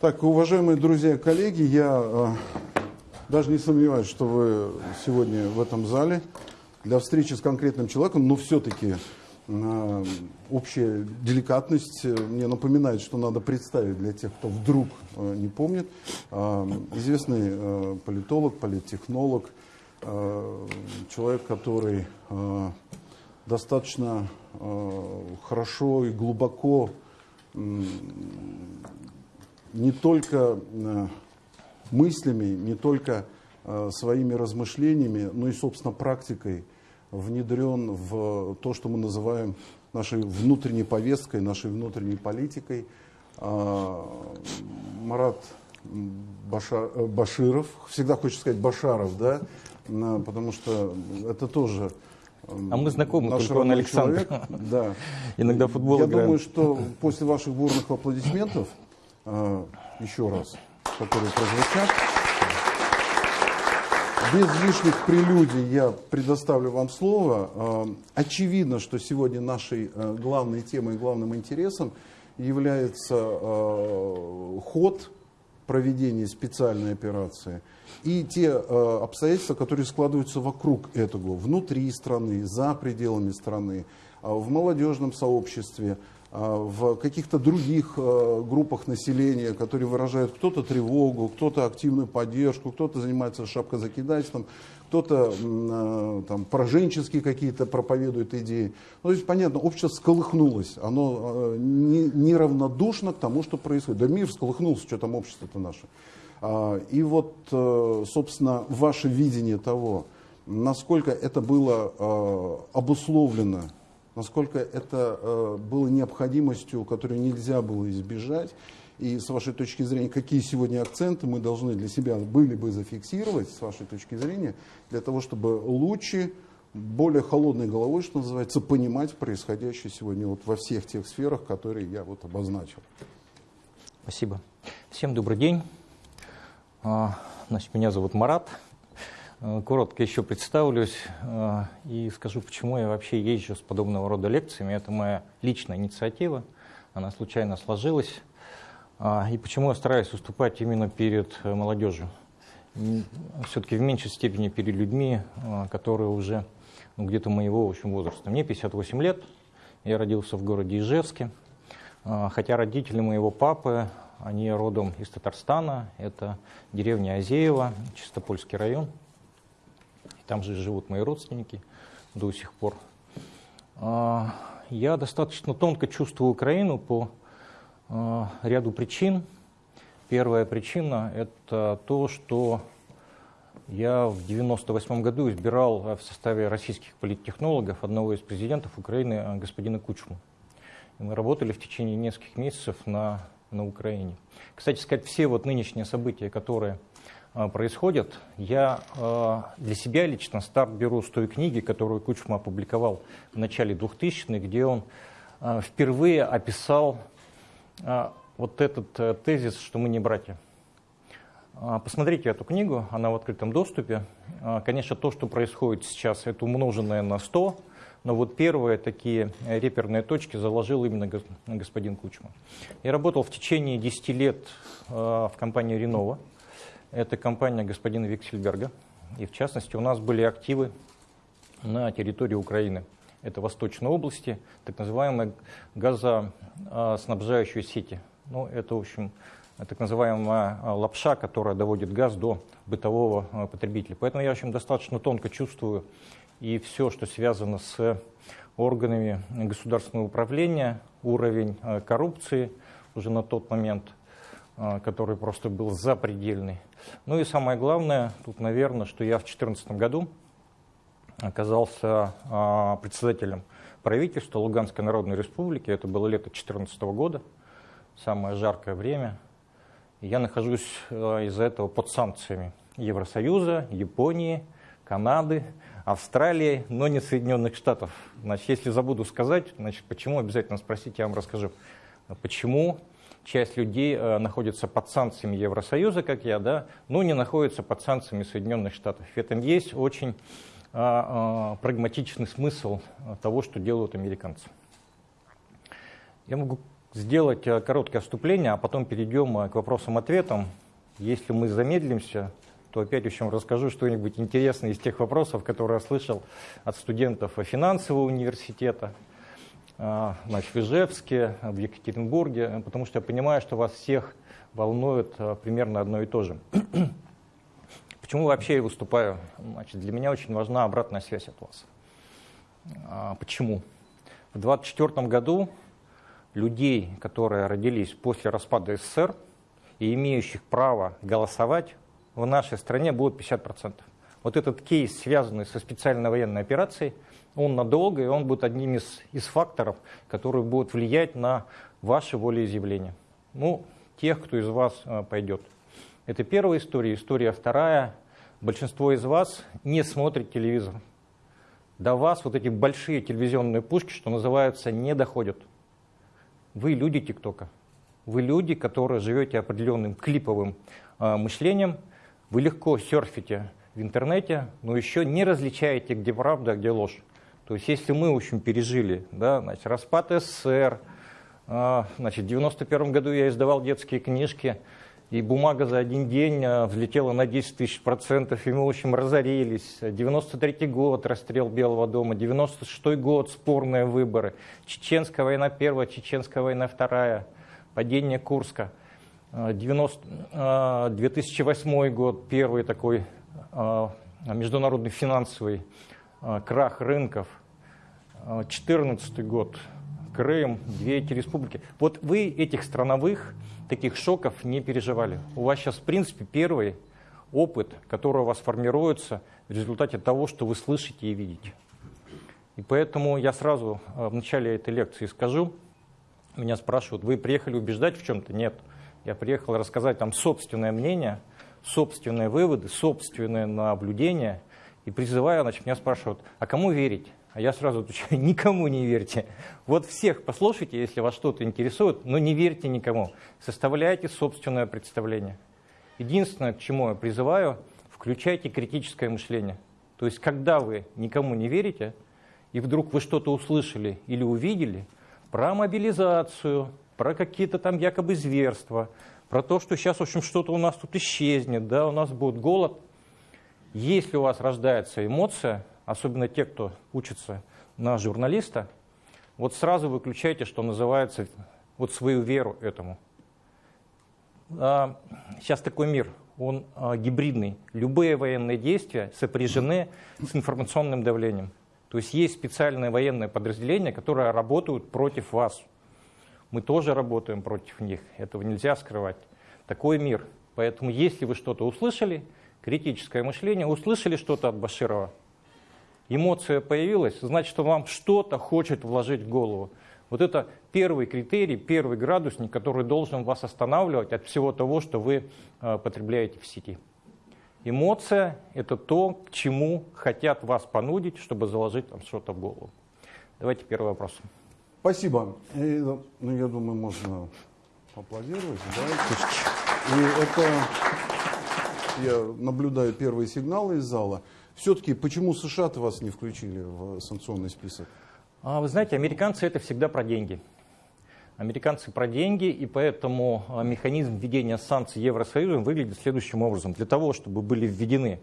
Так, уважаемые друзья коллеги, я э, даже не сомневаюсь, что вы сегодня в этом зале для встречи с конкретным человеком, но все-таки э, общая деликатность э, мне напоминает, что надо представить для тех, кто вдруг э, не помнит. Э, известный э, политолог, политтехнолог, э, человек, который э, достаточно э, хорошо и глубоко не только э, мыслями, не только э, своими размышлениями, но и, собственно, практикой внедрен в то, что мы называем нашей внутренней повесткой, нашей внутренней политикой. А, Марат Баша, э, Баширов, всегда хочется сказать Башаров, да, потому что это тоже а мы знакомы, Наш только он Александр. Человек, да. Иногда футбол Я играем. думаю, что после ваших бурных аплодисментов еще раз, которые прозвучат. Без лишних прелюдий я предоставлю вам слово. Э, очевидно, что сегодня нашей э, главной темой главным интересом является э, ход проведения специальной операции и те обстоятельства, которые складываются вокруг этого, внутри страны, за пределами страны, в молодежном сообществе, в каких-то других э, группах населения, которые выражают кто-то тревогу, кто-то активную поддержку, кто-то занимается шапкозакидательством, кто-то э, там, пораженческие какие-то проповедует идеи. Ну, то есть, понятно, общество сколыхнулось, оно э, неравнодушно к тому, что происходит. Да мир сколыхнулся, что там общество-то наше. А, и вот, собственно, ваше видение того, насколько это было обусловлено насколько это э, было необходимостью, которую нельзя было избежать. И с вашей точки зрения, какие сегодня акценты мы должны для себя были бы зафиксировать, с вашей точки зрения, для того, чтобы лучше, более холодной головой, что называется, понимать происходящее сегодня вот во всех тех сферах, которые я вот обозначил. Спасибо. Всем добрый день. А, значит, меня зовут Марат. Э, коротко еще представлюсь э, и скажу, почему я вообще езжу с подобного рода лекциями. Это моя личная инициатива, она случайно сложилась. А, и почему я стараюсь выступать именно перед э, молодежью. Все-таки в меньшей степени перед людьми, которые уже ну, где-то моего в общем, возраста. Мне 58 лет, я родился в городе Ижевске. Хотя родители моего папы, они родом из Татарстана, это деревня Азеева, Чистопольский район – там же живут мои родственники до сих пор. А, я достаточно тонко чувствую Украину по а, ряду причин. Первая причина – это то, что я в 1998 году избирал в составе российских политтехнологов одного из президентов Украины, а, господина Кучму. И мы работали в течение нескольких месяцев на, на Украине. Кстати сказать, все вот нынешние события, которые а, происходят. Я а, для себя лично старт беру с той книги, которую Кучма опубликовал в начале 2000-х, где он а, впервые описал вот этот э, тезис, что мы не братья. Посмотрите эту книгу, она в открытом доступе. Конечно, то, что происходит сейчас, это умноженное на 100, но вот первые такие реперные точки заложил именно господин Кучма. Я работал в течение 10 лет в компании «Ренова», это компания господина Виксельберга. И в частности у нас были активы на территории Украины. Это Восточной области, так называемые газоснабжающие сети. Ну, это, в общем, так называемая лапша, которая доводит газ до бытового потребителя. Поэтому я, в общем, достаточно тонко чувствую и все, что связано с органами государственного управления, уровень а, коррупции уже на тот момент – а, который просто был запредельный. Ну и самое главное, тут, наверное, что я в 2014 году оказался а, председателем правительства Луганской Народной Республики. Это было лето 2014 года, самое жаркое время. Я нахожусь а, из-за этого под санкциями Евросоюза, Японии, Канады, Австралии, но не Соединенных Штатов. Значит, если забуду сказать, значит, почему, обязательно спросите, я вам расскажу. Почему часть людей э, находится под санкциями Евросоюза, как я, да, но не находится под санкциями Соединенных Штатов. В этом есть очень а, а, прагматичный смысл того, что делают американцы. Я могу сделать э, короткое вступление, а потом перейдем э, к вопросам-ответам. Если мы замедлимся, то опять еще расскажу что-нибудь интересное из тех вопросов, которые я слышал от студентов финансового университета, значит, в Ижевске, в Екатеринбурге, потому что я понимаю, что вас всех волнует примерно одно и то же. Почему вообще я выступаю? Значит, для меня очень важна обратная связь от вас. А, почему? В 1924 году людей, которые родились после распада СССР и имеющих право голосовать, в нашей стране будет 50%. Вот этот кейс, связанный со специальной военной операцией, он надолго, и он будет одним из, из факторов, которые будут влиять на ваше волеизъявление. Ну, тех, кто из вас а, пойдет. Это первая история. История вторая. Большинство из вас не смотрит телевизор. До вас вот эти большие телевизионные пушки, что называется, не доходят. Вы люди ТикТока. Вы люди, которые живете определенным клиповым э, мышлением. Вы легко серфите в интернете, но еще не различаете, где правда, а где ложь. То есть если мы, в общем, пережили да, значит, распад СССР, э, значит, в 91 году я издавал детские книжки, и бумага за один день э, взлетела на 10 тысяч процентов, и мы, в общем, разорились. 93 год, расстрел Белого дома, 96 год, спорные выборы, Чеченская война первая, Чеченская война вторая, падение Курска, 90, 2008 э, год, первый такой э, международный финансовый крах рынков, 2014 год, Крым, две эти республики. Вот вы этих страновых таких шоков не переживали. У вас сейчас, в принципе, первый опыт, который у вас формируется в результате того, что вы слышите и видите. И поэтому я сразу в начале этой лекции скажу, меня спрашивают, вы приехали убеждать в чем-то? Нет. Я приехал рассказать там собственное мнение, собственные выводы, собственные наблюдения. И призываю, значит, меня спрашивают, а кому верить? А я сразу отвечаю, никому не верьте. Вот всех послушайте, если вас что-то интересует, но не верьте никому. Составляйте собственное представление. Единственное, к чему я призываю, включайте критическое мышление. То есть, когда вы никому не верите, и вдруг вы что-то услышали или увидели про мобилизацию, про какие-то там якобы зверства, про то, что сейчас, в общем, что-то у нас тут исчезнет, да, у нас будет голод. Если у вас рождается эмоция, особенно те, кто учится на журналиста, вот сразу выключайте, что называется, вот свою веру этому. А, сейчас такой мир, он а, гибридный. Любые военные действия сопряжены с информационным давлением. То есть есть специальные военные подразделения, которые работают против вас. Мы тоже работаем против них, этого нельзя скрывать. Такой мир. Поэтому если вы что-то услышали, критическое мышление, услышали что-то от Баширова, эмоция появилась, значит, что вам что-то хочет вложить в голову. Вот это первый критерий, первый градусник, который должен вас останавливать от всего того, что вы э, потребляете в сети. Эмоция – это то, к чему хотят вас понудить, чтобы заложить там что-то в голову. Давайте первый вопрос. Спасибо. И, ну, я думаю, можно поаплодировать. Да? И это я наблюдаю первые сигналы из зала. Все-таки почему США-то вас не включили в санкционный список? А, вы знаете, американцы это всегда про деньги. Американцы про деньги, и поэтому а, механизм введения санкций Евросоюзом выглядит следующим образом. Для того, чтобы были введены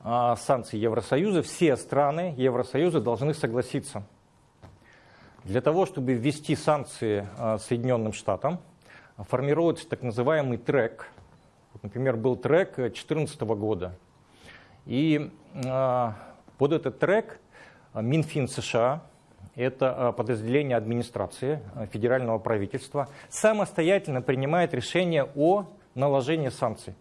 а, санкции Евросоюза, все страны Евросоюза должны согласиться. Для того, чтобы ввести санкции Соединенным Штатам, формируется так называемый трек. например, был трек 2014 года. И а, под этот трек а, Минфин США, это а, подразделение администрации федерального правительства, самостоятельно принимает решение о наложении санкций.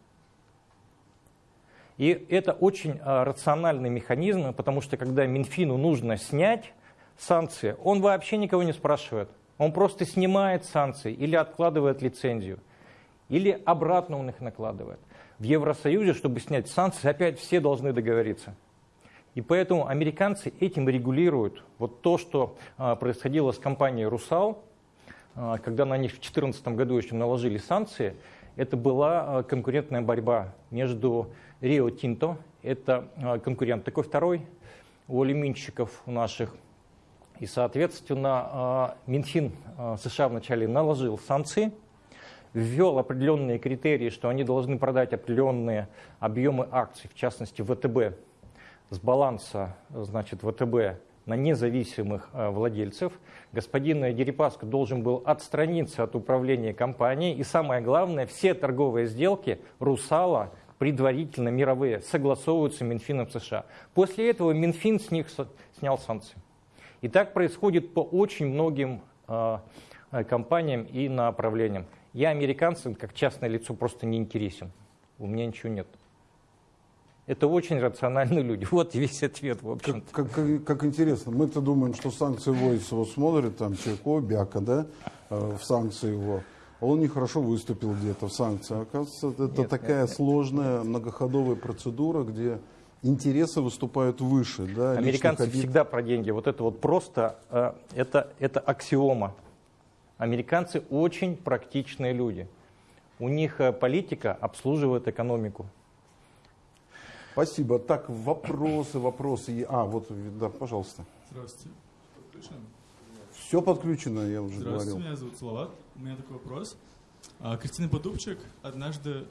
И это очень рациональный механизм, потому что когда Минфину нужно снять санкции, он вообще никого не спрашивает. Он просто снимает санкции или откладывает лицензию, или обратно он их накладывает в Евросоюзе, чтобы снять санкции, опять все должны договориться. И поэтому американцы этим регулируют вот то, что а, происходило с компанией «Русал», а, когда на них в 2014 году еще наложили санкции, это была а, конкурентная борьба между Рио Тинто, это конкурент такой второй у алюминщиков наших, И, соответственно, Минфин США вначале наложил санкции, ввел определенные критерии, что они должны продать определенные объемы акций, в частности ВТБ, с баланса значит, ВТБ на независимых э, владельцев. Господин Дерипаско должен был отстраниться от управления компанией. И самое главное, все торговые сделки «Русала» предварительно мировые согласовываются Минфином США. После этого Минфин с них снял санкции. И так происходит по очень многим э, э, компаниям и направлениям. Я американцам как частное лицо просто не интересен. У меня ничего нет. Это очень рациональные люди. Вот весь ответ, в общем -то. Как, как, как интересно. Мы-то думаем, что санкции вводятся, вот смотрит там Чайко, Бяка, да, э, в санкции его. Он нехорошо выступил где-то в санкции. Оказывается, это нет, такая нет, сложная многоходовая процедура, где интересы выступают выше. Да, Американцы обид... всегда про деньги. Вот это вот просто, э, это, это аксиома. Американцы очень практичные люди. У них э, политика обслуживает экономику. Спасибо. Так, вопросы, вопросы. А, вот, да, пожалуйста. Здравствуйте. Подключено? Все подключено, я уже Здравствуйте, говорил. меня зовут Салават. У меня такой вопрос. А, Кристина Подубчик однажды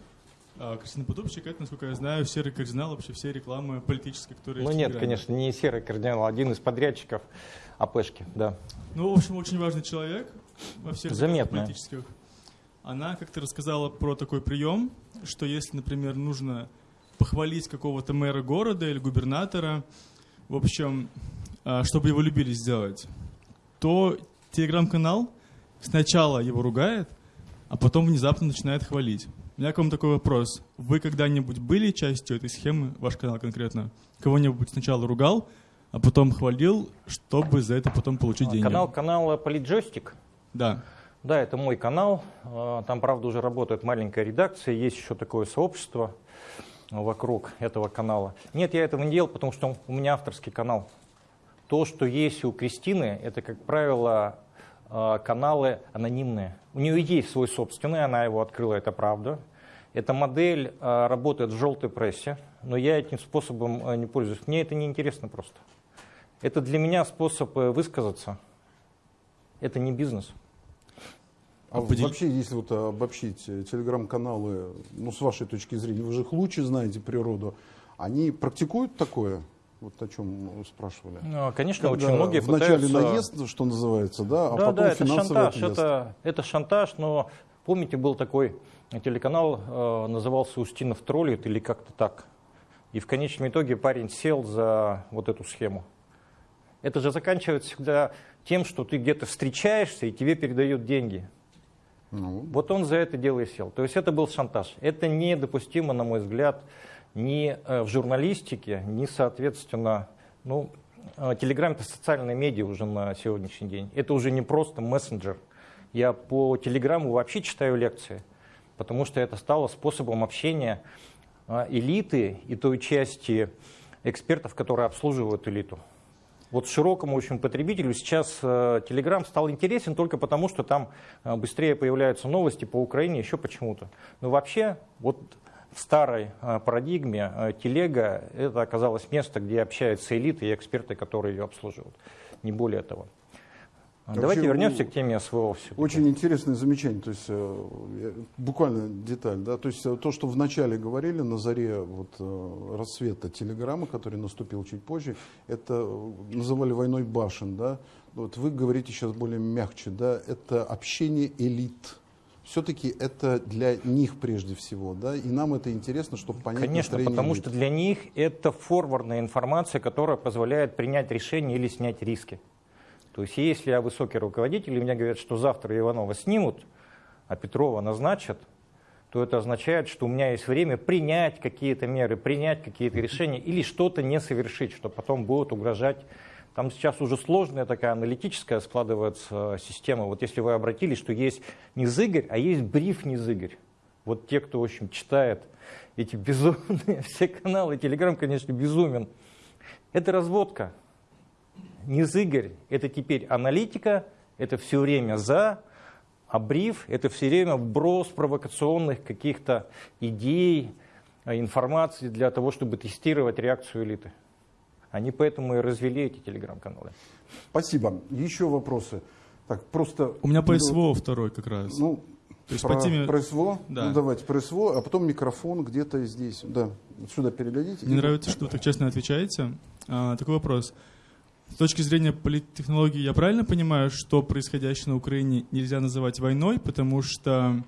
а, Кристина Подубчик, это, насколько я знаю, серый кардинал вообще все рекламы политические, которые Ну нет, конечно, не серый кардинал, а один из подрядчиков АПшки, да. Ну, в общем, очень важный человек во всех Заметно. политических. Она как-то рассказала про такой прием, что если, например, нужно похвалить какого-то мэра города или губернатора, в общем, а, чтобы его любили сделать, то телеграм-канал сначала его ругает, а потом внезапно начинает хвалить. У меня к вам такой вопрос. Вы когда-нибудь были частью этой схемы, ваш канал конкретно? Кого-нибудь сначала ругал, а потом хвалил, чтобы за это потом получить деньги? Канал, канал Политджойстик? Да. Да, это мой канал. А, там, правда, уже работает маленькая редакция, есть еще такое сообщество вокруг этого канала. Нет, я этого не делал, потому что у меня авторский канал. То, что есть у Кристины, это, как правило, а, каналы анонимные. У нее есть свой собственный, она его открыла, это правда. Эта модель а, работает в желтой прессе, но я этим способом а, не пользуюсь. Мне это не интересно просто. Это для меня способ э, высказаться. Это не бизнес. А Подел... вообще, если вот обобщить э, телеграм-каналы, ну, с вашей точки зрения, вы же их лучше знаете природу, они практикуют такое? Вот о чем спрашивали. Ну, конечно, Когда очень многие вначале пытаются... наезд, что называется, да, а да, потом да, это финансовый шантаж, Это, это шантаж, но помните, был такой телеканал, э, назывался «Устинов троллит» или как-то так. И в конечном итоге парень сел за вот эту схему. Это же заканчивается всегда тем, что ты где-то встречаешься и тебе передают деньги. Ну. Вот он за это дело и сел. То есть это был шантаж. Это недопустимо, на мой взгляд, ни э, в журналистике, ни, соответственно, ну, Телеграм это социальная медиа уже на сегодняшний день. Это уже не просто мессенджер. Я по Телеграму вообще читаю лекции, потому что это стало способом общения э, элиты и той части экспертов, которые обслуживают элиту вот широкому очень потребителю сейчас э, Telegram стал интересен только потому, что там э, быстрее появляются новости по Украине, еще почему-то. Но вообще, вот в старой э, парадигме телега это оказалось место, где общаются элиты и эксперты, которые ее обслуживают. Не более того. Вообще, Давайте вернемся к теме СВО. Очень интересное замечание, то есть э, буквально деталь, да, то есть э, то, что вначале говорили на заре вот, э, рассвета телеграммы, который наступил чуть позже, это называли войной башен, да, вот вы говорите сейчас более мягче, да, это общение элит, все-таки это для них прежде всего, да, и нам это интересно, чтобы понять Конечно, потому что для них это форвардная информация, которая позволяет принять решение или снять риски. То есть если я высокий руководитель, и мне говорят, что завтра Иванова снимут, а Петрова назначат, то это означает, что у меня есть время принять какие-то меры, принять какие-то решения или что-то не совершить, что потом будет угрожать. Там сейчас уже сложная такая аналитическая складывается система. Вот если вы обратились, что есть не зыгорь, а есть бриф не зыгорь. Вот те, кто, в общем, читает эти безумные все каналы, Телеграм, конечно, безумен. Это разводка низыгорь – это теперь аналитика, это все время за, а бриф – это все время вброс провокационных каких-то идей, информации для того, чтобы тестировать реакцию элиты. Они поэтому и развели эти телеграм-каналы. Спасибо. Еще вопросы? Так, просто... У меня по СВО второй как раз. Ну, То есть про, по теме... про СВО? Да. Ну, давайте про СВО, а потом микрофон где-то здесь. Да, сюда передадите. Мне нравится, что вы так честно отвечаете. А, такой вопрос. С точки зрения политтехнологии, я правильно понимаю, что происходящее на Украине нельзя называть войной, потому что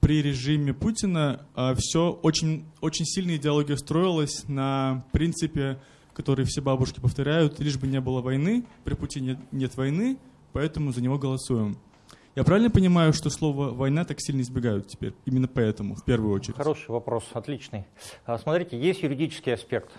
при режиме Путина все очень, очень сильная идеология строилась на принципе, который все бабушки повторяют, лишь бы не было войны, при Путине нет, войны, поэтому за него голосуем. Я правильно понимаю, что слово «война» так сильно избегают теперь? Именно поэтому, в первую очередь. Хороший вопрос, отличный. А, Смотрите, есть юридический аспект.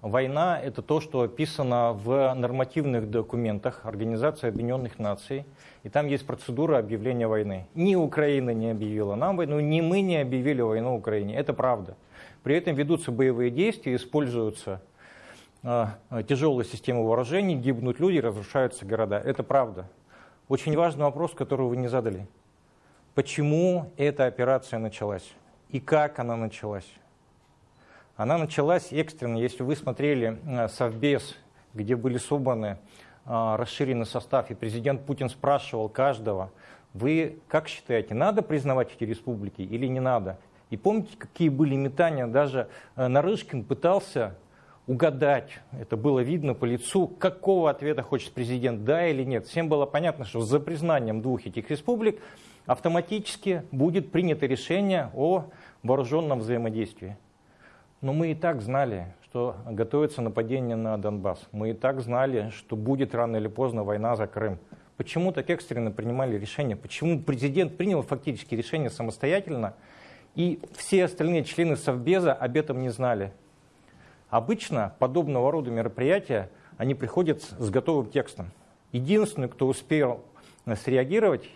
Война – это то, что описано в нормативных документах Организации Объединенных Наций. И там есть процедура объявления войны. Ни Украина не объявила нам войну, ни мы не объявили войну Украине. Это правда. При этом ведутся боевые действия, используются э, тяжелые системы вооружений, гибнут люди, разрушаются города. Это правда. Очень важный вопрос, который вы не задали. Почему эта операция началась? И как она началась? Она началась экстренно. Если вы смотрели Совбез, где были собраны э, расширенный состав, и президент Путин спрашивал каждого, вы как считаете, надо признавать эти республики или не надо? И помните, какие были метания? Даже э, Нарышкин пытался угадать, это было видно по лицу, какого ответа хочет президент, да или нет. Всем было понятно, что за признанием двух этих республик автоматически будет принято решение о вооруженном взаимодействии. Но мы и так знали, что готовится нападение на Донбасс. Мы и так знали, что будет рано или поздно война за Крым. Почему так экстренно принимали решение? Почему президент принял фактически решение самостоятельно, и все остальные члены Совбеза об этом не знали? Обычно подобного рода мероприятия, они приходят с готовым текстом. Единственный, кто успел среагировать,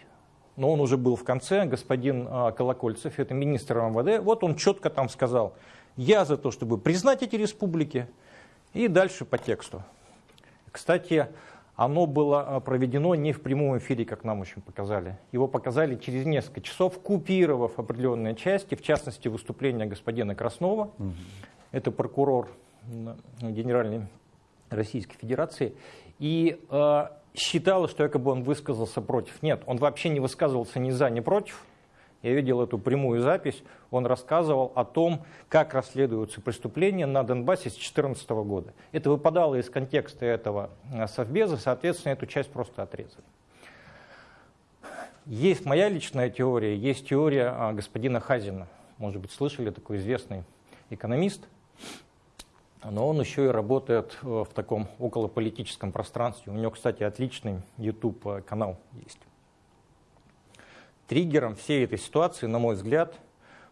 но он уже был в конце, господин а, Колокольцев, это министр МВД, вот он четко там сказал, я за то, чтобы признать эти республики, и дальше по тексту. Кстати, оно было а, проведено не в прямом эфире, как нам очень показали. Его показали через несколько часов, купировав определенные части, в частности, выступление господина Краснова. Угу. Это прокурор Генеральной Российской Федерации. И э, считала, что якобы он высказался против. Нет, он вообще не высказывался ни за, ни против. Я видел эту прямую запись. Он рассказывал о том, как расследуются преступления на Донбассе с 2014 года. Это выпадало из контекста этого совбеза, соответственно, эту часть просто отрезали. Есть моя личная теория, есть теория а, господина Хазина. Может быть, слышали такой известный экономист – но он еще и работает э, в таком околополитическом пространстве. У него, кстати, отличный YouTube-канал есть. Триггером всей этой ситуации, на мой взгляд,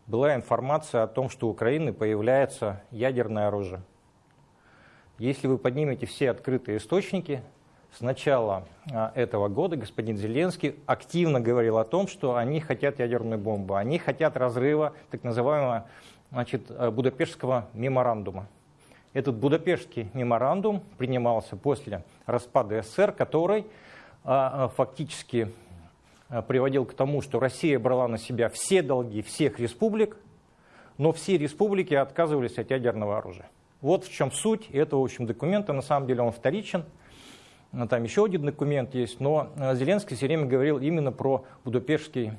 была информация о том, что у Украины появляется ядерное оружие. Если вы поднимете все открытые источники, с начала а, этого года господин Зеленский активно говорил о том, что они хотят ядерную бомбу, они хотят разрыва так называемого значит, э, Будапештского меморандума. Этот Будапештский меморандум принимался после распада СССР, который а, а, фактически а, приводил к тому, что Россия брала на себя все долги всех республик, но все республики отказывались от ядерного оружия. Вот в чем суть этого, в общем, документа. На самом деле он вторичен. Там еще один документ есть, но Зеленский все время говорил именно про Будапештский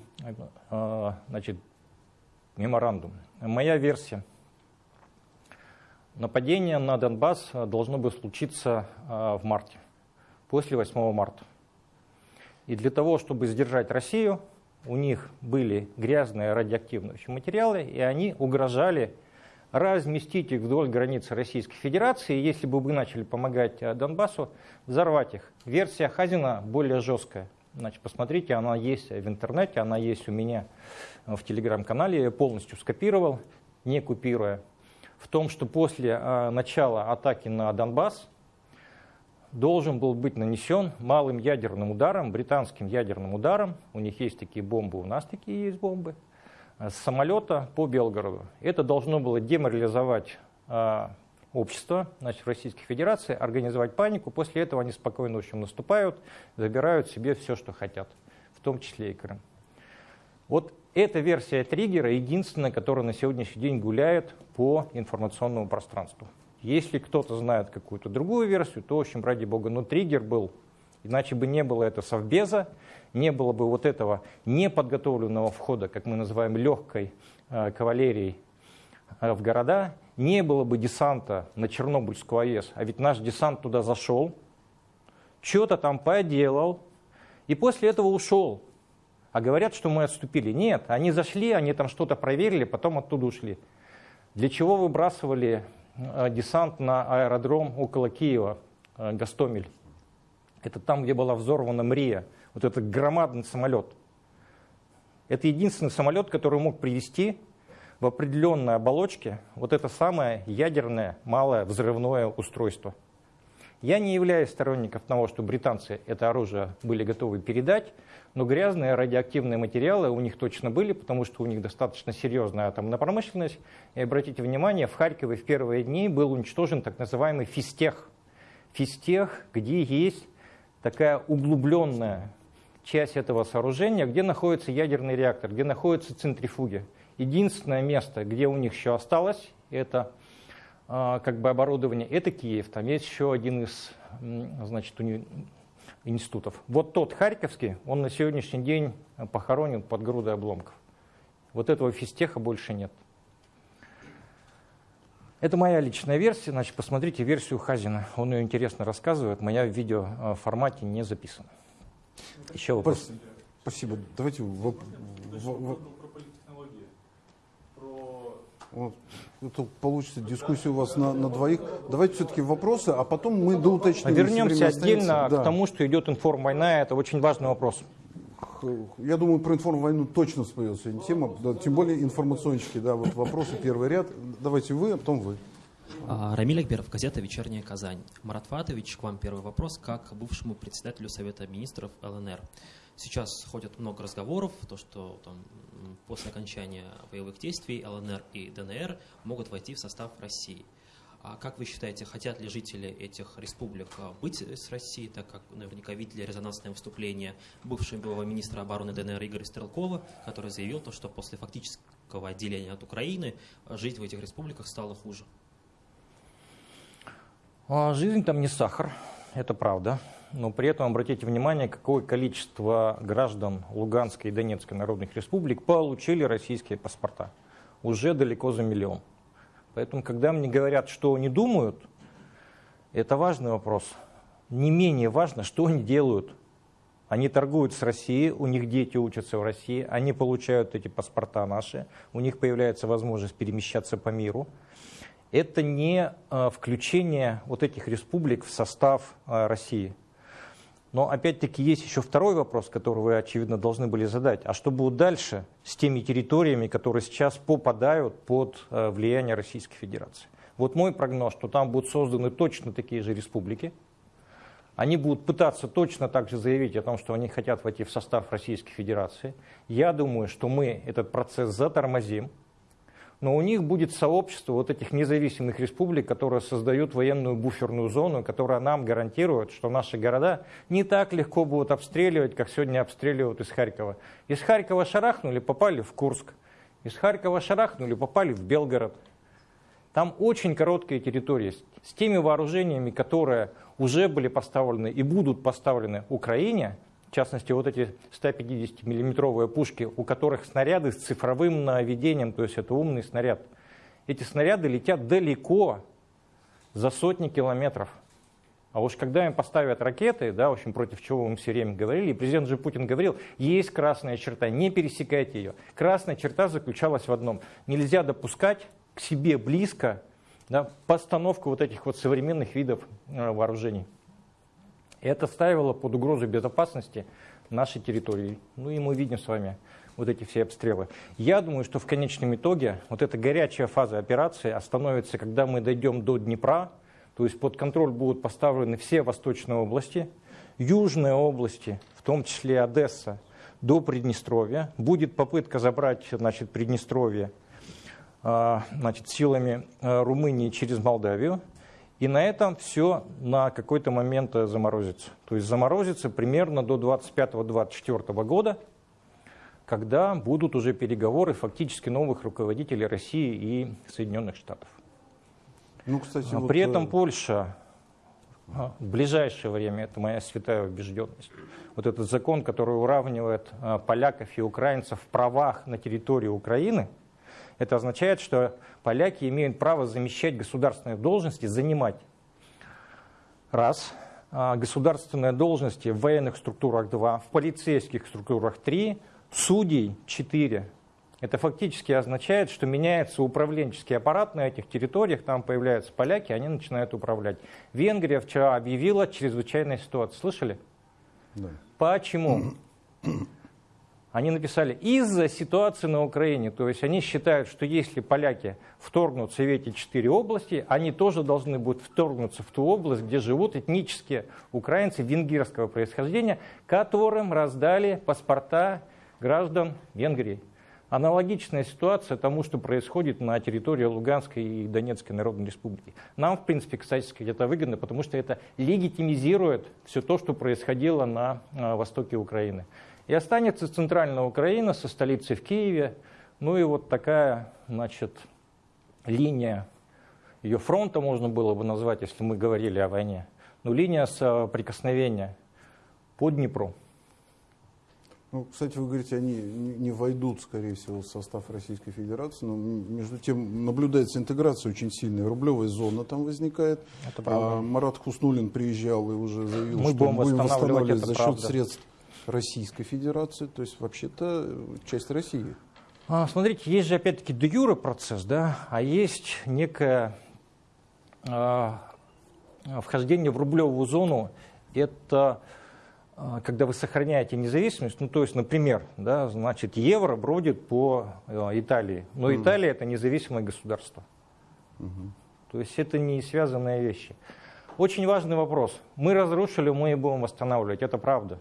значит, меморандум. Моя версия – Нападение на Донбасс э, должно было случиться э, в марте, после 8 марта. И для того, чтобы сдержать Россию, у них были грязные радиоактивные материалы, и они угрожали разместить их вдоль границы Российской Федерации, и если бы вы начали помогать э, Донбассу, взорвать их. Версия Хазина более жесткая. Значит, посмотрите, она есть в интернете, она есть у меня в телеграм-канале, я полностью скопировал, не купируя в том, что после э, начала атаки на Донбасс должен был быть нанесен малым ядерным ударом, британским ядерным ударом, у них есть такие бомбы, у нас такие есть бомбы, с самолета по Белгороду. Это должно было деморализовать э, общество, значит, Российской Федерации, организовать панику. После этого они спокойно, в общем, наступают, забирают себе все, что хотят, в том числе и Крым. Вот эта версия триггера единственная, которая на сегодняшний день гуляет по информационному пространству. Если кто-то знает какую-то другую версию, то, в общем, ради бога, но триггер был, иначе бы не было это совбеза, не было бы вот этого неподготовленного входа, как мы называем, легкой э, кавалерией э, в города, не было бы десанта на Чернобыльскую АЭС, а ведь наш десант туда зашел, что-то там поделал, и после этого ушел. А говорят, что мы отступили. Нет, они зашли, они там что-то проверили, потом оттуда ушли. Для чего выбрасывали э, десант на аэродром около Киева, э, Гастомель? Это там, где была взорвана Мрия, вот этот громадный самолет. Это единственный самолет, который мог привести в определенной оболочке вот это самое ядерное малое взрывное устройство. Я не являюсь сторонником того, что британцы это оружие были готовы передать, но грязные радиоактивные материалы у них точно были, потому что у них достаточно серьезная атомная промышленность. И обратите внимание, в Харькове в первые дни был уничтожен так называемый физтех. Физтех, где есть такая углубленная часть этого сооружения, где находится ядерный реактор, где находятся центрифуги. Единственное место, где у них еще осталось, это а, как бы оборудование, это Киев. Там есть еще один из значит, уни институтов. Вот тот Харьковский, он на сегодняшний день похоронен под грудой обломков. Вот этого физтеха больше нет. Это моя личная версия, значит, посмотрите версию Хазина. Он ее интересно рассказывает, моя в видео э, не записана. Еще вопрос. Спасибо. Давайте вот. Это получится дискуссия у вас на, на двоих. Давайте все-таки вопросы, а потом мы доуточним. Вернемся отдельно да. к тому, что идет информ-война. Это очень важный вопрос. Я думаю, про информ-войну точно всплывет сегодня тема. Да, тем более информационщики, да, вот вопросы, первый ряд. Давайте вы, а потом вы. А, Рамиль Акберов, газета «Вечерняя Казань». Марат Фатович, к вам первый вопрос, как бывшему председателю Совета министров ЛНР. Сейчас ходят много разговоров, то, что там, после окончания боевых действий ЛНР и ДНР могут войти в состав России. А как вы считаете, хотят ли жители этих республик а, быть с Россией, так как наверняка видели резонансное выступление бывшего министра обороны ДНР Игоря Стрелкова, который заявил, то, что после фактического отделения от Украины а, жить в этих республиках стало хуже? Жизнь там не сахар, это правда но при этом обратите внимание, какое количество граждан Луганской и Донецкой народных республик получили российские паспорта. Уже далеко за миллион. Поэтому, когда мне говорят, что они думают, это важный вопрос. Не менее важно, что они делают. Они торгуют с Россией, у них дети учатся в России, они получают эти паспорта наши, у них появляется возможность перемещаться по миру. Это не э, включение вот этих республик в состав э, России. Но опять-таки есть еще второй вопрос, который вы, очевидно, должны были задать. А что будет дальше с теми территориями, которые сейчас попадают под э, влияние Российской Федерации? Вот мой прогноз, что там будут созданы точно такие же республики. Они будут пытаться точно так же заявить о том, что они хотят войти в состав Российской Федерации. Я думаю, что мы этот процесс затормозим но у них будет сообщество вот этих независимых республик, которые создают военную буферную зону, которая нам гарантирует, что наши города не так легко будут обстреливать, как сегодня обстреливают из Харькова. Из Харькова шарахнули, попали в Курск. Из Харькова шарахнули, попали в Белгород. Там очень короткие территории. С теми вооружениями, которые уже были поставлены и будут поставлены Украине – в частности, вот эти 150-миллиметровые пушки, у которых снаряды с цифровым наведением, то есть это умный снаряд. Эти снаряды летят далеко, за сотни километров. А уж когда им поставят ракеты, да, в общем, против чего мы все время говорили, и президент же Путин говорил, есть красная черта, не пересекайте ее. Красная черта заключалась в одном. Нельзя допускать к себе близко да, постановку вот этих вот современных видов э, вооружений. Это ставило под угрозу безопасности нашей территории. Ну и мы видим с вами вот эти все обстрелы. Я думаю, что в конечном итоге вот эта горячая фаза операции остановится, когда мы дойдем до Днепра, то есть под контроль будут поставлены все восточные области, южные области, в том числе Одесса, до Приднестровья. Будет попытка забрать значит, Приднестровье а, значит, силами а, Румынии через Молдавию. И на этом все на какой-то момент э, заморозится. То есть заморозится примерно до 25-24 года, когда будут уже переговоры фактически новых руководителей России и Соединенных Штатов. Ну, кстати, А вот, При э, этом Польша а, в ближайшее время, это моя святая убежденность, вот этот закон, который уравнивает а, поляков и украинцев в правах на территории Украины, это означает, что поляки имеют право замещать государственные должности, занимать раз, а, государственные должности в военных структурах два, в полицейских структурах три, судей четыре. Это фактически означает, что меняется управленческий аппарат на этих территориях, там появляются поляки, они начинают управлять. Венгрия вчера объявила чрезвычайную ситуацию. Слышали? да. Почему? Они написали из-за ситуации на Украине. То есть они считают, что если поляки вторгнутся в эти четыре области, они тоже должны будут вторгнуться в ту область, где живут этнические украинцы венгерского происхождения, которым раздали паспорта граждан Венгрии. Аналогичная ситуация тому, что происходит на территории Луганской и Донецкой Народной Республики. Нам, в принципе, кстати это выгодно, потому что это легитимизирует все то, что происходило на а, востоке Украины. И останется центральная Украина со столицей в Киеве. Ну и вот такая, значит, линия, ее фронта можно было бы назвать, если мы говорили о войне. Ну, линия соприкосновения по Днепру. Ну, кстати, вы говорите, они не войдут, скорее всего, в состав Российской Федерации, но между тем наблюдается интеграция очень сильная. Рублевая зона там возникает. Это правда. А Марат Хуснулин приезжал и уже заявил, Мы что будем будем восстанавливать, восстанавливать это за счет правда. средств Российской Федерации. То есть, вообще-то, э, часть России. А, Смотрите, есть же опять-таки де юре процесс, да, а есть некое а, вхождение в рублевую зону. Это а, когда вы сохраняете независимость, ну то есть, например, да, значит, евро бродит по а, Италии, но Мгм. Италия это независимое государство. То есть это не связанные вещи. Очень важный вопрос. Мы разрушили, мы и будем восстанавливать. Это правда.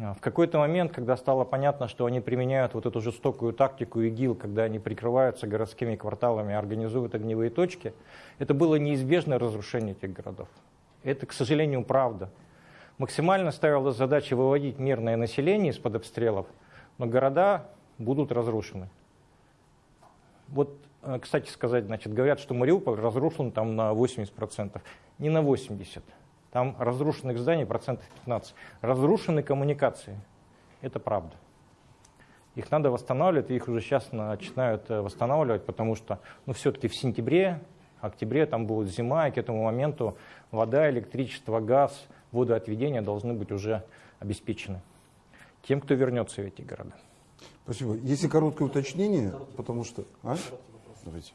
А, В какой-то момент, когда стало понятно, что они применяют вот эту жестокую тактику ИГИЛ, когда они прикрываются городскими кварталами, организуют огневые точки, это было неизбежное разрушение этих городов. Это, к сожалению, правда. Максимально ставилась задача выводить мирное население из-под обстрелов, но города будут разрушены. Вот, э, кстати сказать, значит, говорят, что Мариуполь разрушен там на 80%. Не на 80%. Там разрушенных зданий процентов 15. Разрушены коммуникации. Это правда. Их надо восстанавливать, и их уже сейчас начинают э, восстанавливать, потому что ну, все-таки в сентябре, октябре там будет зима, и к этому моменту вода, электричество, газ, водоотведение должны быть уже обеспечены тем, кто вернется в эти города. Спасибо. Если короткое уточнение, потому что... А? Давайте.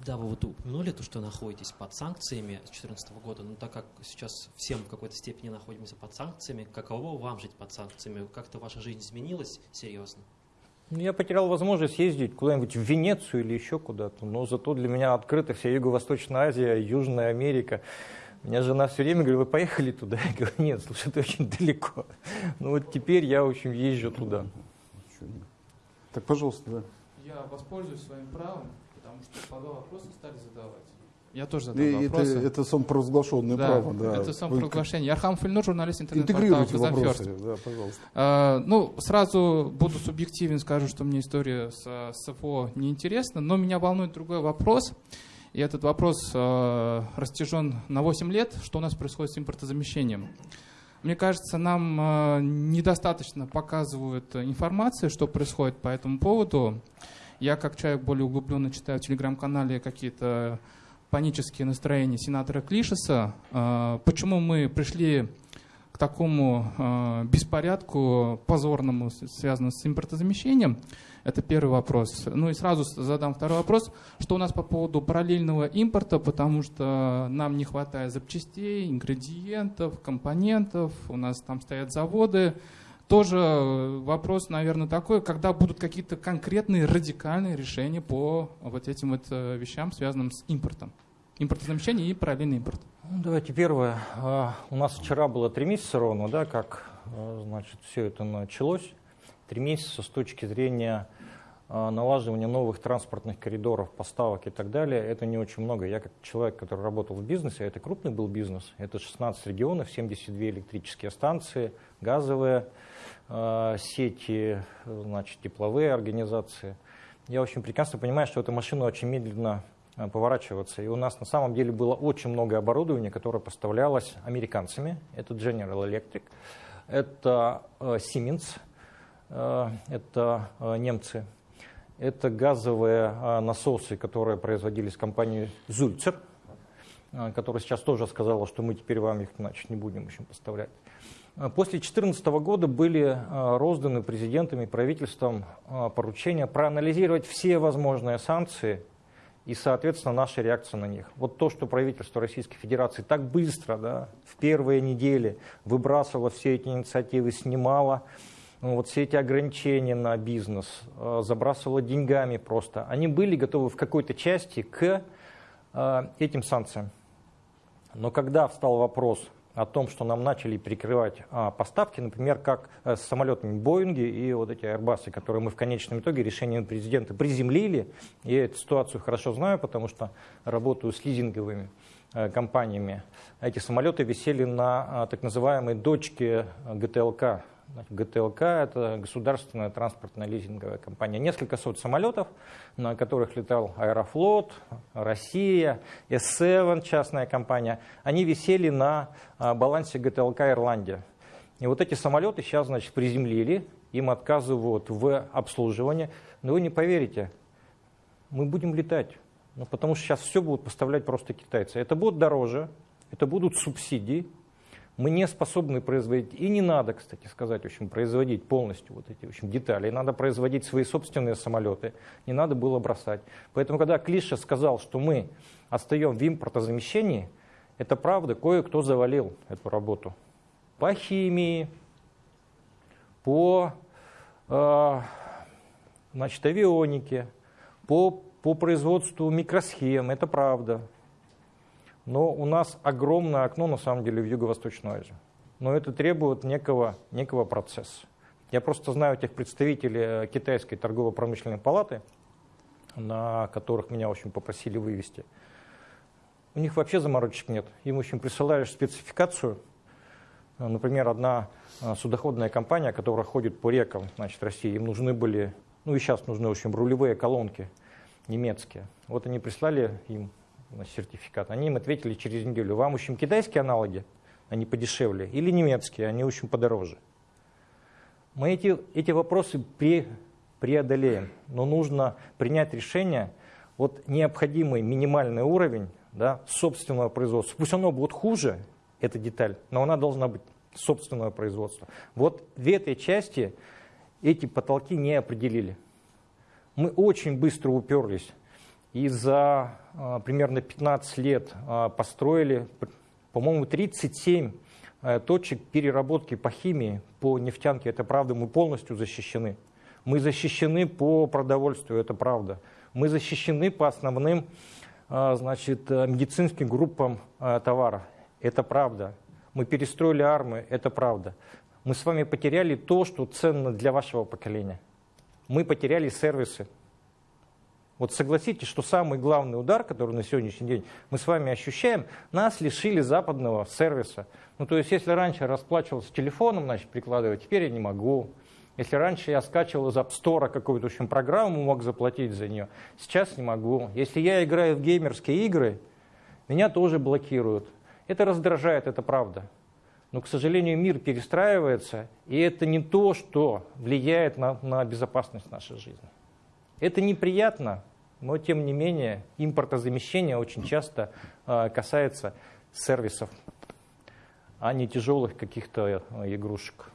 Да, вы вот упомянули то, что находитесь под санкциями с 2014 года, но так как сейчас всем в какой-то степени находимся под санкциями, каково вам жить под санкциями? Как-то ваша жизнь изменилась серьезно? Ну, Я потерял возможность ездить куда-нибудь в Венецию или еще куда-то, но зато для меня открыта вся Юго-Восточная Азия, Южная Америка. Меня жена все время говорит, вы поехали туда? Я говорю, нет, слушай, это очень далеко. Ну вот теперь я, в общем, езжу туда. Так, пожалуйста, да. Я воспользуюсь своим правом, потому что по два вопроса стали задавать. Я тоже задал И это, вопросы. это самопровозглашенное да, право. Да. это самопровозглашение. Архам Фильнур, журналист интернет-портала вопросы. Да, пожалуйста. А, ну, сразу буду субъективен, скажу, что мне история с СФО неинтересна, но меня волнует другой вопрос. И этот вопрос э, растяжен на 8 лет. Что у нас происходит с импортозамещением? Мне кажется, нам э, недостаточно показывают информации, что происходит по этому поводу. Я, как человек более углубленно читаю в телеграм-канале какие-то панические настроения сенатора Клишеса. Э, почему мы пришли к такому э, беспорядку позорному, связанному с импортозамещением? Это первый вопрос. Ну и сразу задам второй вопрос. Что у нас по поводу параллельного импорта, потому что нам не хватает запчастей, ингредиентов, компонентов, у нас там стоят заводы. Тоже э, вопрос, наверное, такой, когда будут какие-то конкретные радикальные решения по вот этим вот э, вещам, связанным с импортом. Импортозамещение и параллельный импорт. Ну, давайте первое. А, У нас вчера было три месяца ровно, да, как а, значит, все это началось. Три месяца с точки зрения а, налаживания новых транспортных коридоров, поставок и так далее, это не очень много. Я как человек, который работал в бизнесе, а это крупный был бизнес, это 16 регионов, 72 электрические станции, газовые сети, значит, тепловые организации. Я очень прекрасно понимаю, что эта машина очень медленно э, поворачиваться. И у нас на самом деле было очень много оборудования, которое поставлялось американцами. Это General Electric, это э, Siemens, э, это немцы, это газовые насосы, которые производились компанией Зульцер, которая сейчас тоже сказала, что мы теперь вам их значит, не будем еще поставлять. После 2014 года были розданы президентами и правительством поручения проанализировать все возможные санкции и, соответственно, наша реакция на них. Вот то, что правительство Российской Федерации так быстро, да, в первые недели выбрасывало все эти инициативы, снимало ну, вот все эти ограничения на бизнес, забрасывало деньгами просто, они были готовы в какой-то части к этим санкциям. Но когда встал вопрос о том, что нам начали перекрывать а, поставки, например, как а, с самолетами Боинги и вот эти Airbus, которые мы в конечном итоге решением президента приземлили. Я эту ситуацию хорошо знаю, потому что работаю с лизинговыми а, компаниями. Эти самолеты висели на а, так называемой дочке ГТЛК, ГТЛК – это государственная транспортная лизинговая компания. Несколько сот самолетов, на которых летал Аэрофлот, Россия, S7, частная компания, они висели на а, балансе ГТЛК Ирландия. И вот эти самолеты сейчас, значит, приземлили, им отказывают в обслуживании. Но вы не поверите, мы будем летать. Ну, потому что сейчас все будут поставлять просто китайцы. Это будет дороже, это будут субсидии, мы не способны производить, и не надо, кстати сказать, в общем, производить полностью вот эти в общем, детали, надо производить свои собственные самолеты, не надо было бросать. Поэтому, когда Клиша сказал, что мы отстаем в импортозамещении, это правда, кое-кто завалил эту работу. По химии, по э, значит, авионике, по, по производству микросхем, это правда. Но у нас огромное окно, на самом деле, в Юго-Восточную Азию. Но это требует некого, некого процесса. Я просто знаю тех представителей э, китайской торгово-промышленной палаты, на которых меня очень попросили вывести. У них вообще заморочек нет. Им, общем, присылаешь спецификацию. Например, одна э, судоходная компания, которая ходит по рекам значит, России, им нужны были, ну и сейчас нужны, общем, рулевые колонки немецкие. Вот они прислали им сертификат. Они им ответили через неделю, вам, в китайские аналоги, они подешевле, или немецкие, они, в подороже. Мы эти, эти вопросы пре, преодолеем, но нужно принять решение, вот необходимый минимальный уровень да, собственного производства. Пусть оно будет хуже, эта деталь, но она должна быть собственного производства. Вот в этой части эти потолки не определили. Мы очень быстро уперлись и за а, примерно 15 лет а, построили, по-моему, 37 э, точек переработки по химии, по нефтянке. Это правда, мы полностью защищены. Мы защищены по продовольствию, это правда. Мы защищены по основным а, значит, медицинским группам товара. Это правда. Мы перестроили армию, это правда. Мы с вами потеряли то, что ценно для вашего поколения. Мы потеряли сервисы, вот согласитесь, что самый главный удар, который на сегодняшний день мы с вами ощущаем, нас лишили западного сервиса. Ну, то есть, если раньше расплачивался телефоном, значит, прикладывать, теперь я не могу. Если раньше я скачивал из App Store какую-то общем, программу, мог заплатить за нее, сейчас не могу. Если я играю в геймерские игры, меня тоже блокируют. Это раздражает, это правда. Но, к сожалению, мир перестраивается, и это не то, что влияет на, на безопасность нашей жизни. Это неприятно, но тем не менее импортозамещение очень часто э, касается сервисов, а не тяжелых каких-то э, игрушек.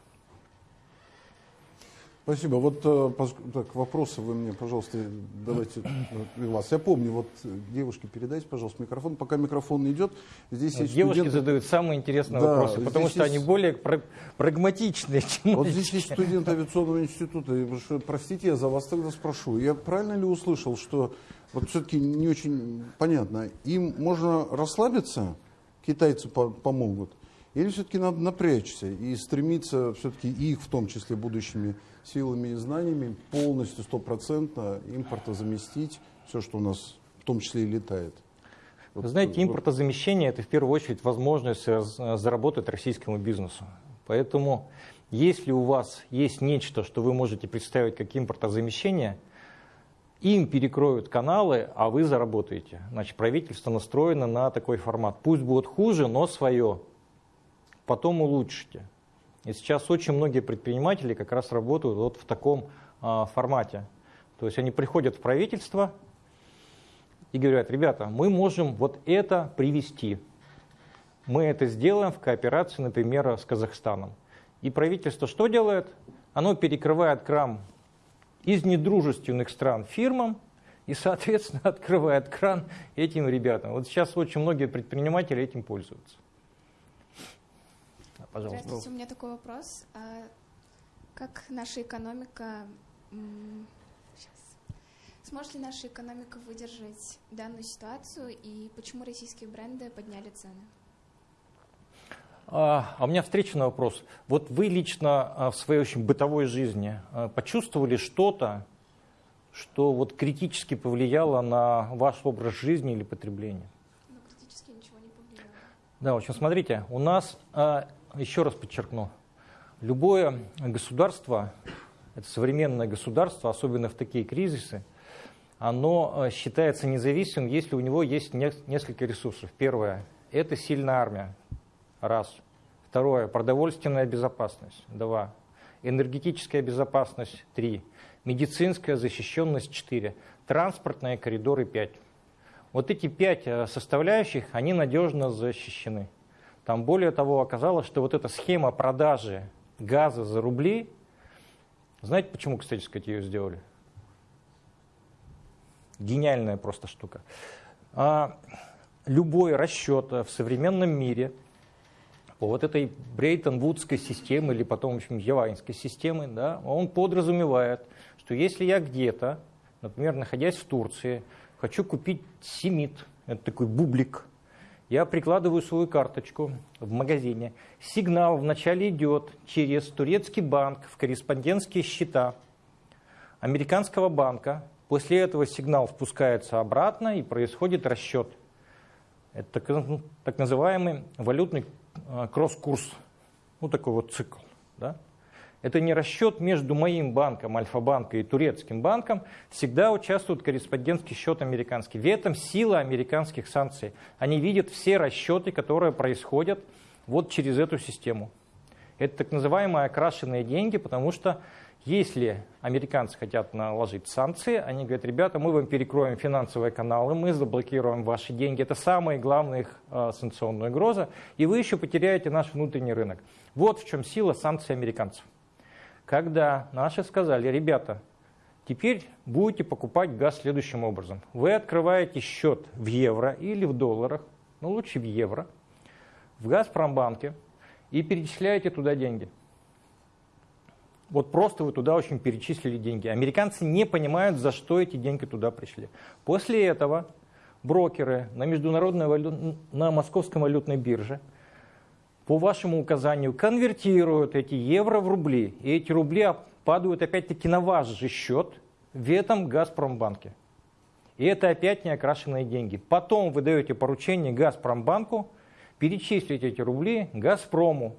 Спасибо. Вот э, так, вопросы вы мне, пожалуйста, давайте э, вас. Я помню, вот девушке передайте, пожалуйста, микрофон. Пока микрофон идет, здесь есть Девушки студенты... задают самые интересные да, вопросы, потому что есть... они более прагматичные, чем Вот здесь есть студент авиационного института. Простите, я за вас тогда спрошу. Я правильно ли услышал, что вот все-таки не очень понятно, им можно расслабиться, китайцы помогут, или все-таки надо напрячься и стремиться все-таки их, в том числе будущими силами и знаниями полностью, стопроцентно импортозаместить все, что у нас в том числе и летает. Вот, Вы знаете, импортозамещение – это в первую очередь возможность заработать российскому бизнесу. Поэтому если у вас есть нечто, что вы можете представить как импортозамещение, им перекроют каналы, а вы заработаете. Значит, правительство настроено на такой формат. Пусть будет хуже, но свое. Потом улучшите. И сейчас очень многие предприниматели как раз работают вот в таком а, формате. То есть они приходят в правительство и говорят, ребята, мы можем вот это привести. Мы это сделаем в кооперации, например, с Казахстаном. И правительство что делает? Оно перекрывает кран из недружественных стран фирмам и, соответственно, открывает кран этим ребятам. Вот сейчас очень многие предприниматели этим пользуются. Пожалуйста. Здравствуйте, у меня такой вопрос. А как наша экономика... Сейчас. Сможет ли наша экономика выдержать данную ситуацию и почему российские бренды подняли цены? А, а у меня встречный вопрос. Вот вы лично а, в своей очень бытовой жизни а, почувствовали что-то, что вот критически повлияло на ваш образ жизни или потребление? Ну, критически ничего не повлияло. Да, в общем, смотрите, у нас, еще раз подчеркну, любое государство, это современное государство, особенно в такие кризисы, оно считается независимым, если у него есть несколько ресурсов. Первое – это сильная армия, Раз. Второе. Продовольственная безопасность. Два. Энергетическая безопасность. Три. Медицинская защищенность. Четыре. Транспортные коридоры. Пять. Вот эти пять э, составляющих, они надежно защищены. Там более того оказалось, что вот эта схема продажи газа за рубли, знаете, почему, кстати сказать, ее сделали? Гениальная просто штука. А, любой расчет в современном мире – по вот этой Брейтон-Вудской системы или потом, в общем, Явайнской системы, да, он подразумевает, что если я где-то, например, находясь в Турции, хочу купить семит, это такой бублик, я прикладываю свою карточку в магазине. Сигнал вначале идет через турецкий банк в корреспондентские счета американского банка. После этого сигнал спускается обратно и происходит расчет. Это так, называемый валютный а, кросс-курс, ну такой вот цикл. Да? Это не расчет между моим банком, Альфа-банка и турецким банком. Всегда участвует корреспондентский счет американский. В этом сила американских санкций. Они видят все расчеты, которые происходят вот через эту систему. Это так называемые окрашенные деньги, потому что если американцы хотят наложить санкции, они говорят, ребята, мы вам перекроем финансовые каналы, мы заблокируем ваши деньги. Это самая главная их э, санкционная угроза. И вы еще потеряете наш внутренний рынок. Вот в чем сила санкций американцев. Когда наши сказали, ребята, теперь будете покупать газ следующим образом. Вы открываете счет в евро или в долларах, ну лучше в евро, в Газпромбанке и перечисляете туда деньги. Вот просто вы туда очень перечислили деньги. Американцы не понимают, за что эти деньги туда пришли. После этого брокеры на, международной валют... на московской валютной бирже по вашему указанию конвертируют эти евро в рубли. И эти рубли падают опять-таки на ваш же счет в этом Газпромбанке. И это опять не окрашенные деньги. Потом вы даете поручение Газпромбанку перечислить эти рубли Газпрому.